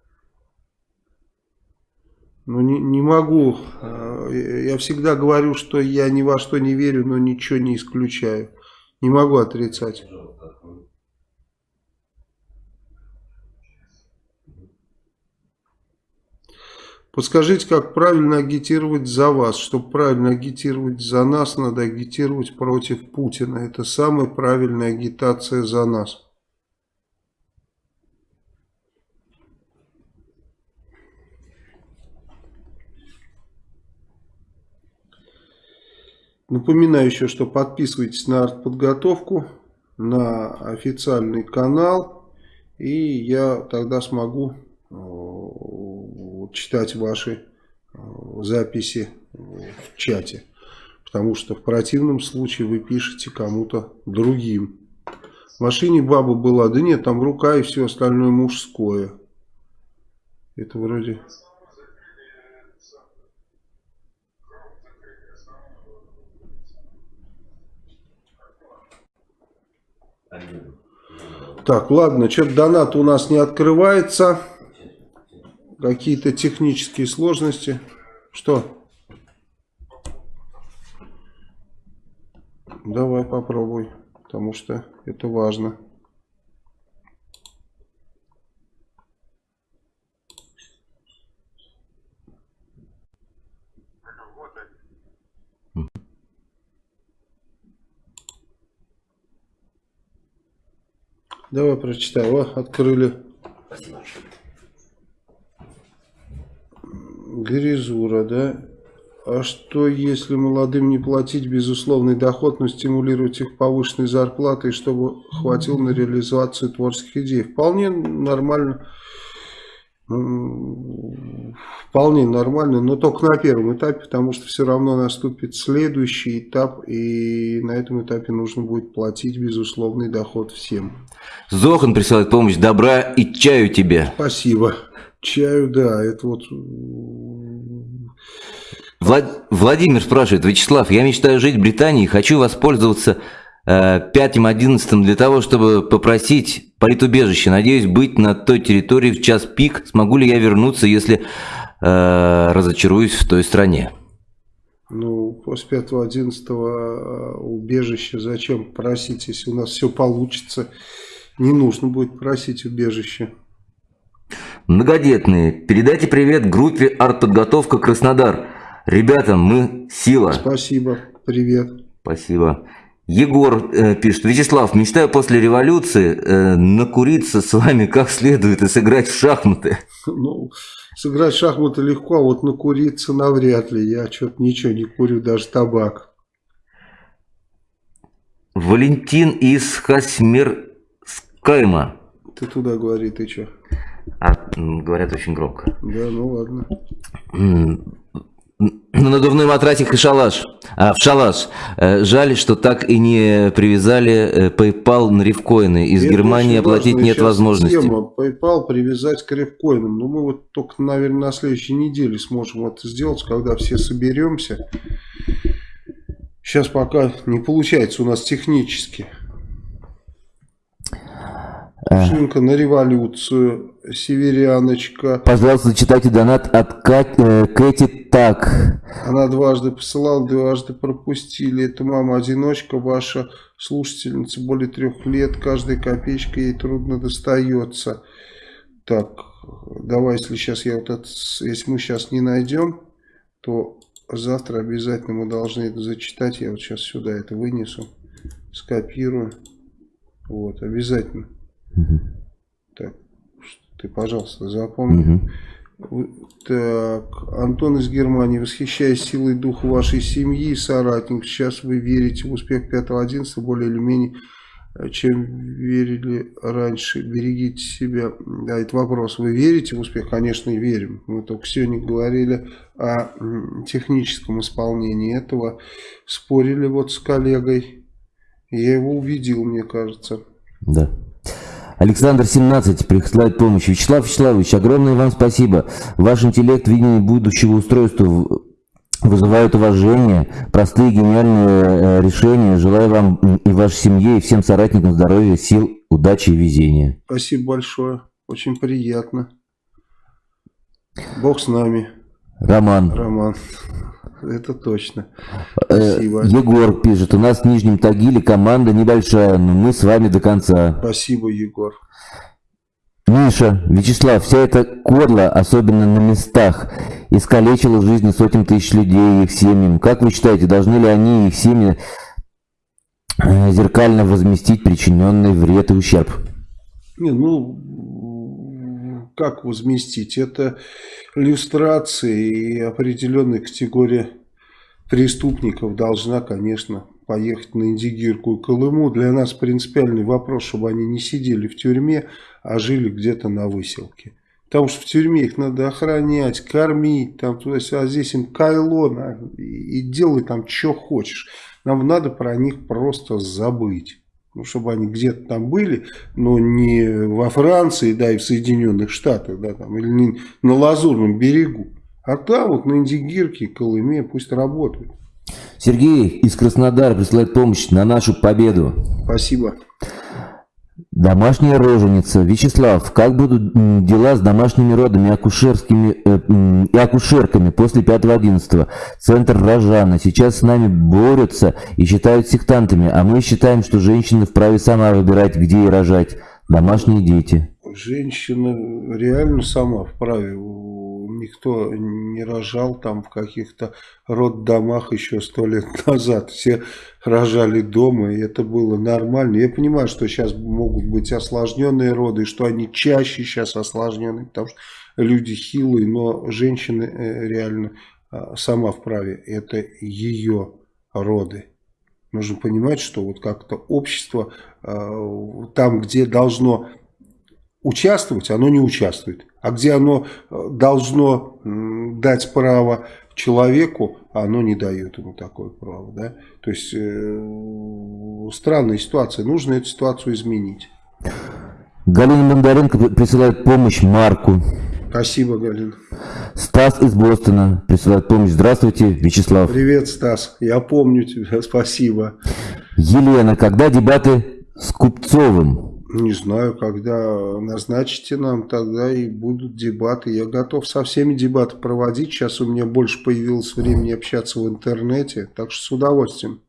Но не, не могу. А, я всегда говорю, что я ни во что не верю, но ничего не исключаю. Не могу отрицать. Подскажите, как правильно агитировать за вас? Чтобы правильно агитировать за нас, надо агитировать против Путина. Это самая правильная агитация за нас. Напоминаю еще, что подписывайтесь на артподготовку, на официальный канал, и я тогда смогу читать ваши э, записи в чате. Потому что в противном случае вы пишете кому-то другим. В машине баба была, да нет, там рука и все остальное мужское. Это вроде... Так, ладно, что-то донат у нас не открывается. Какие-то технические сложности. Что? Давай попробуй, потому что это важно. Давай прочитай. О, открыли. Гризура, да? А что, если молодым не платить безусловный доход, но стимулировать их повышенной зарплатой, чтобы хватило на реализацию творческих идей? Вполне нормально. Вполне нормально, но только на первом этапе, потому что все равно наступит следующий этап, и на этом этапе нужно будет платить безусловный доход всем.
Зохан присылает помощь, добра и чаю тебе.
Спасибо. Чаю, да, это вот...
Влад... Владимир спрашивает, Вячеслав, я мечтаю жить в Британии, хочу воспользоваться э, пятым, одиннадцатым для того, чтобы попросить политубежище. Надеюсь быть на той территории в час пик. Смогу ли я вернуться, если э, разочаруюсь в той стране?
Ну, после 5-11 э, убежища зачем просить, если у нас все получится? Не нужно будет просить убежище.
Многодетные, передайте привет группе «Артподготовка Краснодар». Ребята, мы сила.
Спасибо, привет.
Спасибо. Егор э, пишет, Вячеслав, мечтаю после революции э, накуриться с вами как следует и сыграть в шахматы.
Ну, сыграть в шахматы легко, а вот накуриться навряд ли. Я что-то ничего не курю, даже табак.
Валентин из Хасмерскайма.
Ты туда говори, ты что?
А, говорят очень громко.
Да, ну ладно.
На надувной матрасик и шалаш. А, в шалаш. Э, жаль, что так и не привязали э, PayPal на рифкоины. Из Это Германии оплатить нет возможности. Тема
PayPal привязать к рифкоинам. Ну, мы вот только, наверное, на следующей неделе сможем это сделать, когда все соберемся. Сейчас пока не получается у нас технически. Шинка на революцию, Северяночка.
Пожалуйста, читайте донат от э, Кэти Так.
Она дважды посылала, дважды пропустили. Это мама-одиночка, ваша слушательница, более трех лет. Каждая копеечка ей трудно достается. Так, давай, если сейчас я вот это, если мы сейчас не найдем, то завтра обязательно мы должны это зачитать. Я вот сейчас сюда это вынесу, скопирую. Вот, обязательно. Угу. Так, ты, пожалуйста, запомни. Угу. Так, Антон из Германии. Восхищаясь силой духа вашей семьи и соратников, сейчас вы верите в успех 5-11 более или менее, э, чем верили раньше. Берегите себя. Да, это вопрос. Вы верите в успех? Конечно, и верим. Мы только сегодня говорили о техническом исполнении этого. Спорили вот с коллегой. Я его увидел, мне кажется.
Да. Александр 17 присылает помощь. Вячеслав Вячеславович, огромное вам спасибо. Ваш интеллект, видение будущего устройства вызывают уважение, простые гениальные э, решения. Желаю вам и вашей семье, и всем соратникам здоровья, сил, удачи и везения.
Спасибо большое. Очень приятно. Бог с нами.
Роман.
Роман. Это точно.
Э, Спасибо. Егор пишет, у нас в Нижнем Тагиле команда небольшая, но мы с вами до конца.
Спасибо, Егор.
Миша, Вячеслав, вся эта корла, особенно на местах, искалечила жизни сотен тысяч людей и их семьям. Как вы считаете, должны ли они и их семьи э, зеркально возместить причиненный вред и ущерб?
Не, ну, как возместить? Это люстрация и определенная категория преступников должна, конечно, поехать на Индигирку и Колыму. Для нас принципиальный вопрос, чтобы они не сидели в тюрьме, а жили где-то на выселке. Потому что в тюрьме их надо охранять, кормить, там туда а здесь им кайло, и делай там что хочешь. Нам надо про них просто забыть чтобы они где-то там были, но не во Франции, да, и в Соединенных Штатах, да, там, или не на Лазурном берегу, а там вот на Индигирке, Колыме пусть работают.
Сергей из Краснодара присылает помощь на нашу победу.
Спасибо.
Домашняя роженица. Вячеслав, как будут дела с домашними родами акушерскими, э, и акушерками после 5-11? Центр Рожана. Сейчас с нами борются и считают сектантами, а мы считаем, что женщина вправе сама выбирать, где и рожать. Домашние дети.
Женщина реально сама вправе никто не рожал там в каких-то роддомах еще сто лет назад. Все рожали дома, и это было нормально. Я понимаю, что сейчас могут быть осложненные роды, что они чаще сейчас осложненные, потому что люди хилые, но женщины э, реально а, сама вправе. Это ее роды. Нужно понимать, что вот как-то общество а, там, где должно участвовать, оно не участвует. А где оно э, должно дать право человеку, оно не дает ему такое право. Да? То есть э, странная ситуация. Нужно эту ситуацию изменить.
Галина Мандаренко присылает помощь Марку.
Спасибо, Галина.
Стас из Бостона присылает помощь. Здравствуйте, Вячеслав.
Привет, Стас. Я помню тебя. Спасибо.
Елена, когда дебаты с Купцовым?
Не знаю, когда назначите нам, тогда и будут дебаты. Я готов со всеми дебаты проводить. Сейчас у меня больше появилось времени общаться в интернете, так что с удовольствием.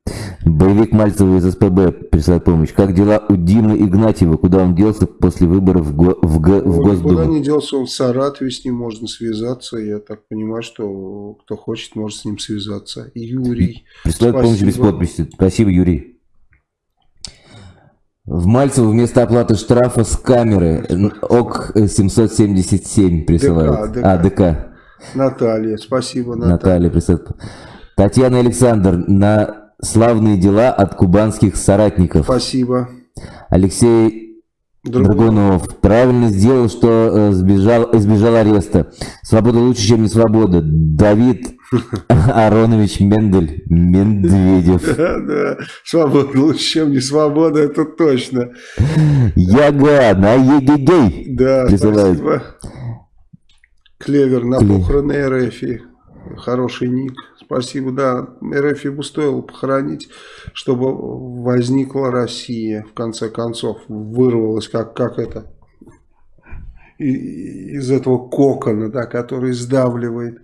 Боевик Мальцева из СПБ присылает помощь. Как дела у Димы Игнатьева? Куда он делся после выборов в, го, в, г, в Госдуму?
Куда не делся, он в Саратове, с ним можно связаться. Я так понимаю, что кто хочет, может с ним связаться. Юрий.
Присылает помощь без подписи. Спасибо, Юрий. В Мальцево вместо оплаты штрафа с камеры ОК 777 присылают. ДК, ДК. А, ДК.
Наталья, спасибо, Наталья.
Наталья присылает. Татьяна Александр, на славные дела от кубанских соратников.
Спасибо.
Алексей Драгунов. Драгунов правильно сделал, что э, сбежал, избежал ареста. Свобода лучше, чем не свобода. Давид Аронович Мендель Медведев.
Да, да. Свобода лучше, чем не свобода, это точно.
Яга на егегей.
Да,
Присылает.
спасибо. Клевер на
Клевер.
похороны РФ. Хороший ник. Спасибо, да. РФ бы стоило похоронить, чтобы возникла Россия, в конце концов. Вырвалась, как, как это, из этого кокона, да, который сдавливает.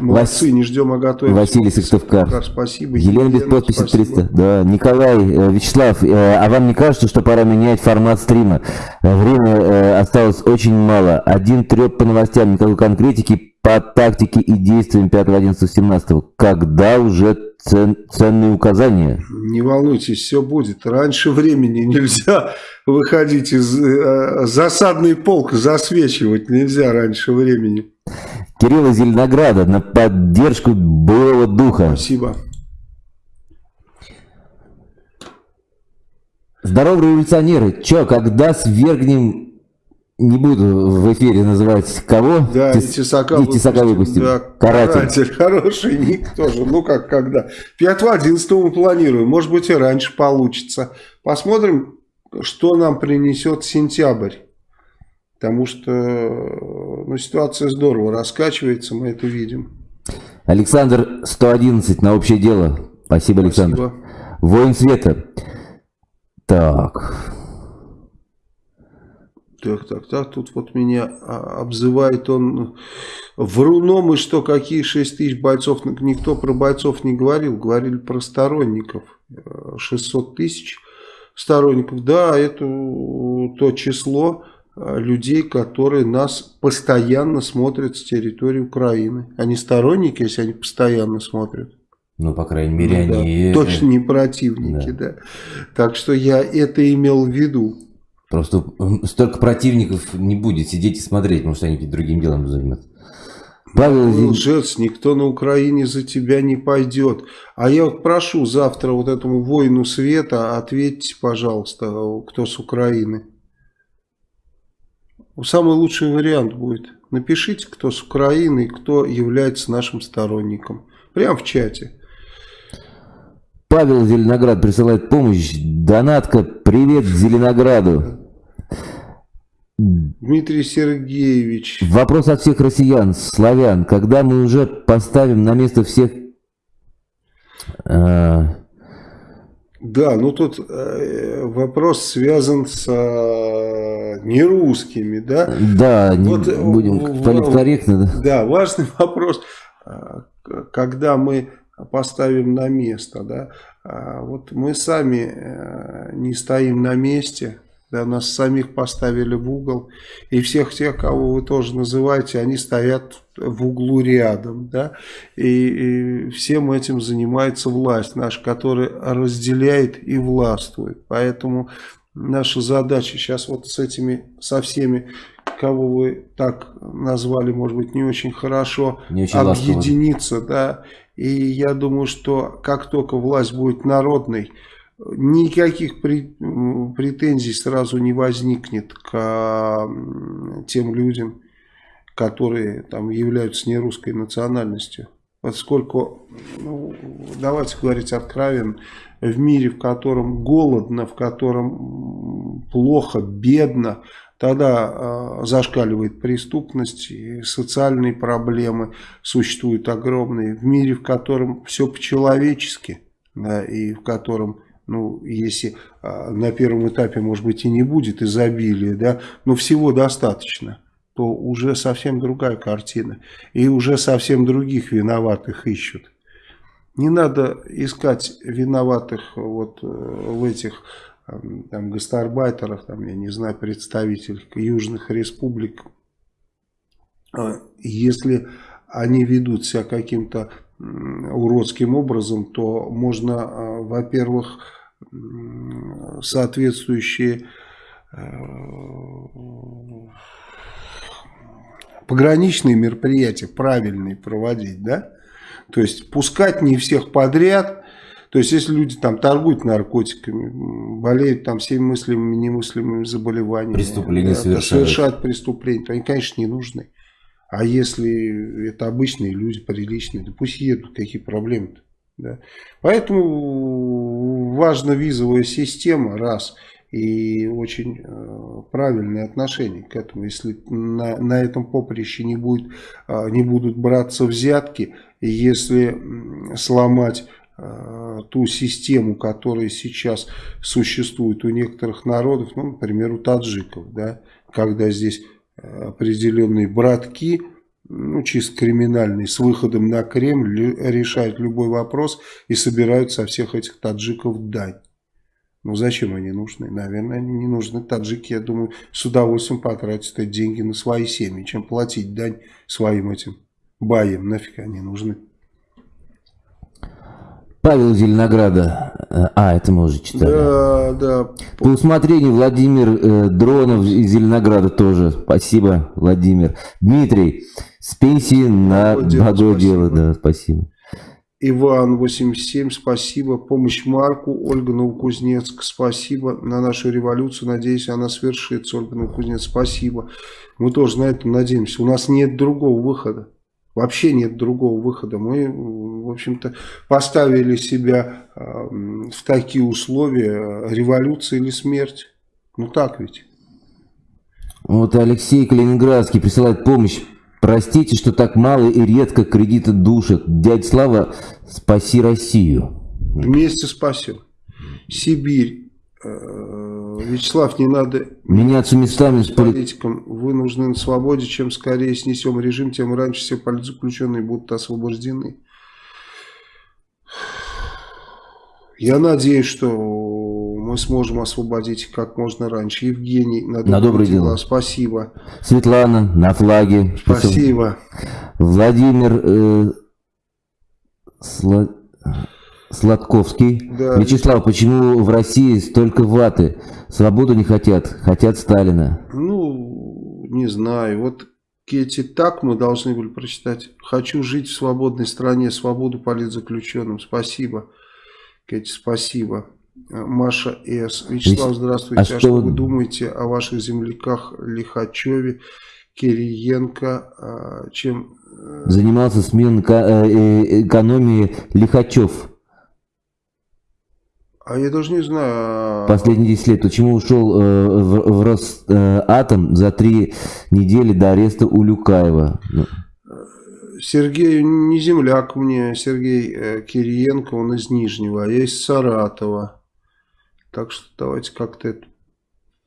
Молодцы, не ждем, а готовим.
Василий Сыктывкар.
Спасибо.
Елена без подписи
спасибо.
300. Да, Николай, э, Вячеслав, э, а вам не кажется, что пора менять формат стрима? Э, Время э, осталось очень мало. Один треп по новостям, никакой конкретики по тактике и действиям 5, 11, 17. Когда уже цен- ценные указания?
Не волнуйтесь, все будет. Раньше времени нельзя выходить из э, засадный полк, засвечивать нельзя раньше времени.
Кирилл из Зеленограда на поддержку боевого духа.
Спасибо.
Здорово, революционеры. Чё, когда свергнем... Не буду в эфире называть кого.
Да,
Тес-
и Тесака,
и Тесака выпустим.
Да,
Каратель.
Хороший ник тоже. Ну, как когда. 5-11 мы планируем. Может быть, и раньше получится. Посмотрим, что нам принесет сентябрь. Потому что ну, ситуация здорово раскачивается, мы это видим.
Александр 111 на общее дело. Спасибо, Александр.
Спасибо.
Воин света. Так.
Так, так, так, тут вот меня а, обзывает он вруном, и что, какие 6 тысяч бойцов, никто про бойцов не говорил, говорили про сторонников, Э, 600 тысяч сторонников, да, это то число э, людей, которые нас постоянно смотрят с территории Украины, они сторонники, если они постоянно смотрят.
Ну, по крайней мере,
Ну да,
они...
точно не противники, да. Так что я это имел в виду.
Просто столько противников не будет сидеть и смотреть, потому что они другим делом занимаются. Павел Зин-
Лжец, никто на Украине за тебя не пойдет. А я вот прошу завтра вот этому воину света, ответьте, пожалуйста, кто с Украины. Самый лучший вариант будет. Напишите, кто с Украины и кто является нашим сторонником. Прямо в чате.
Павел Зеленоград присылает помощь. Донатка, привет Зеленограду.
Дмитрий Сергеевич.
Вопрос от всех россиян, славян. Когда мы уже поставим на место всех... э,
Да, ну тут э, вопрос связан с э, нерусскими, да?
да, не
Вот, э,
будем
в-
политкорректно, да?
Да, важный вопрос, когда мы поставим на место, да, а, вот мы сами не стоим на месте, да, нас самих поставили в угол, и всех тех, кого вы тоже называете, они стоят в углу рядом, да, и, и всем этим занимается власть наша, которая разделяет и властвует, поэтому наша задача сейчас вот с этими, со всеми, кого вы так назвали, может быть, не очень хорошо,
Не очень ласково.
объединиться, да, и я думаю, что как только власть будет народной, никаких претензий сразу не возникнет к тем людям, которые там являются нерусской национальностью. Поскольку, ну, давайте говорить откровенно, в мире, в котором голодно, в котором плохо, бедно, тогда э, зашкаливает преступность, и социальные проблемы существуют огромные. В мире, в котором все по-человечески, да, и в котором, ну, если э, на первом этапе, может быть, и не будет изобилия, да, но всего достаточно, то уже совсем другая картина. И уже совсем других виноватых ищут. Не надо искать виноватых вот э, в этих там, гастарбайтерах, там, я не знаю, представителей южных республик. А, Если они ведут себя каким-то уродским образом, то можно, э, во-первых, соответствующие э, пограничные мероприятия правильные проводить, да? То есть пускать не всех подряд. То есть если люди там торгуют наркотиками, болеют там всеми мыслимыми и немыслимыми заболеваниями,
Преступления
да,
совершают.
совершают преступления, то они, конечно, не нужны. А если это обычные люди, приличные, то пусть едут, какие проблемы-то. Да? Поэтому важна визовая система, раз, и очень э, правильное отношение к этому. Если на, на этом поприще не, будет, э, не будут браться взятки, если сломать э, ту систему, которая сейчас существует у некоторых народов, ну, например, у таджиков, да, когда здесь определенные братки, ну, чисто криминальные, с выходом на Кремль решают любой вопрос и собирают со всех этих таджиков дань. Ну зачем они нужны? Наверное, они не нужны. Таджики, я думаю, с удовольствием потратят эти деньги на свои семьи, чем платить дань своим этим баям. Нафиг они нужны.
Павел Зеленограда. А, это мы уже читали.
Да, да.
По усмотрению Владимир э, Дронов из Зеленограда тоже. Спасибо, Владимир. Дмитрий, с пенсии на благое дело. Да, спасибо.
Иван 87, спасибо. Помощь Марку, Ольга Новокузнецк, спасибо. На нашу революцию, надеюсь, она свершится. Ольга Новокузнецк, спасибо. Мы тоже на это надеемся. У нас нет другого выхода. Вообще нет другого выхода. Мы, в общем-то, поставили себя в такие условия революция или смерть. Ну так ведь.
Вот Алексей Калининградский присылает помощь. Простите, что так мало и редко кредиты душат. Дядя Слава, спаси Россию.
Вместе спасем. Сибирь. Вячеслав, не надо
меняться местами с
политиком. Вы нужны на свободе. Чем скорее снесем режим, тем раньше все политзаключенные будут освобождены. Я надеюсь, что мы сможем освободить как можно раньше. Евгений,
на, на добрые дела. дела.
Спасибо.
Светлана, на флаге.
Спасибо.
Владимир э, Сла... Сладковский. Да. Вячеслав, почему в России столько ваты? Свободу не хотят, хотят Сталина.
Ну, не знаю. Вот Кетти так мы должны были прочитать. Хочу жить в свободной стране, свободу политзаключенным. Спасибо. Кетти, спасибо. Маша С. Вячеслав, здравствуйте. А, а что вы думаете о ваших земляках Лихачеве, Кириенко? А, чем...
Э, Занимался смен э, э, экономии Лихачев.
А я даже не знаю.
А Последние 10 лет. Почему ушел э, в, в Росатом за три недели до ареста Улюкаева? Ну.
Сергей не земляк мне, Сергей э, Кириенко, он из Нижнего, а я из Саратова. Так что давайте как-то это...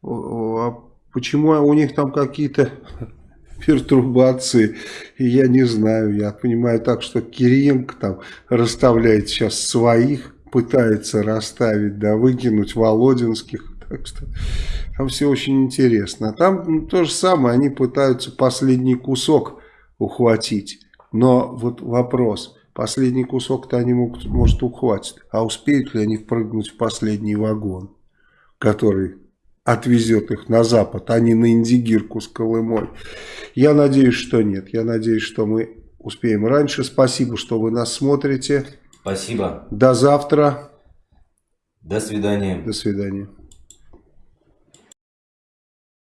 А почему у них там какие-то пертурбации, я не знаю. Я понимаю так, что Кириенко там расставляет сейчас своих, пытается расставить, да, выкинуть Володинских. Так что там все очень интересно. Там ну, то же самое, они пытаются последний кусок ухватить. Но вот вопрос, последний кусок-то они могут, может ухватить, а успеют ли они впрыгнуть в последний вагон, который отвезет их на запад, а не на Индигирку с Колымой. Я надеюсь, что нет. Я надеюсь, что мы успеем раньше. Спасибо, что вы нас смотрите.
Спасибо.
До завтра.
До свидания.
До свидания.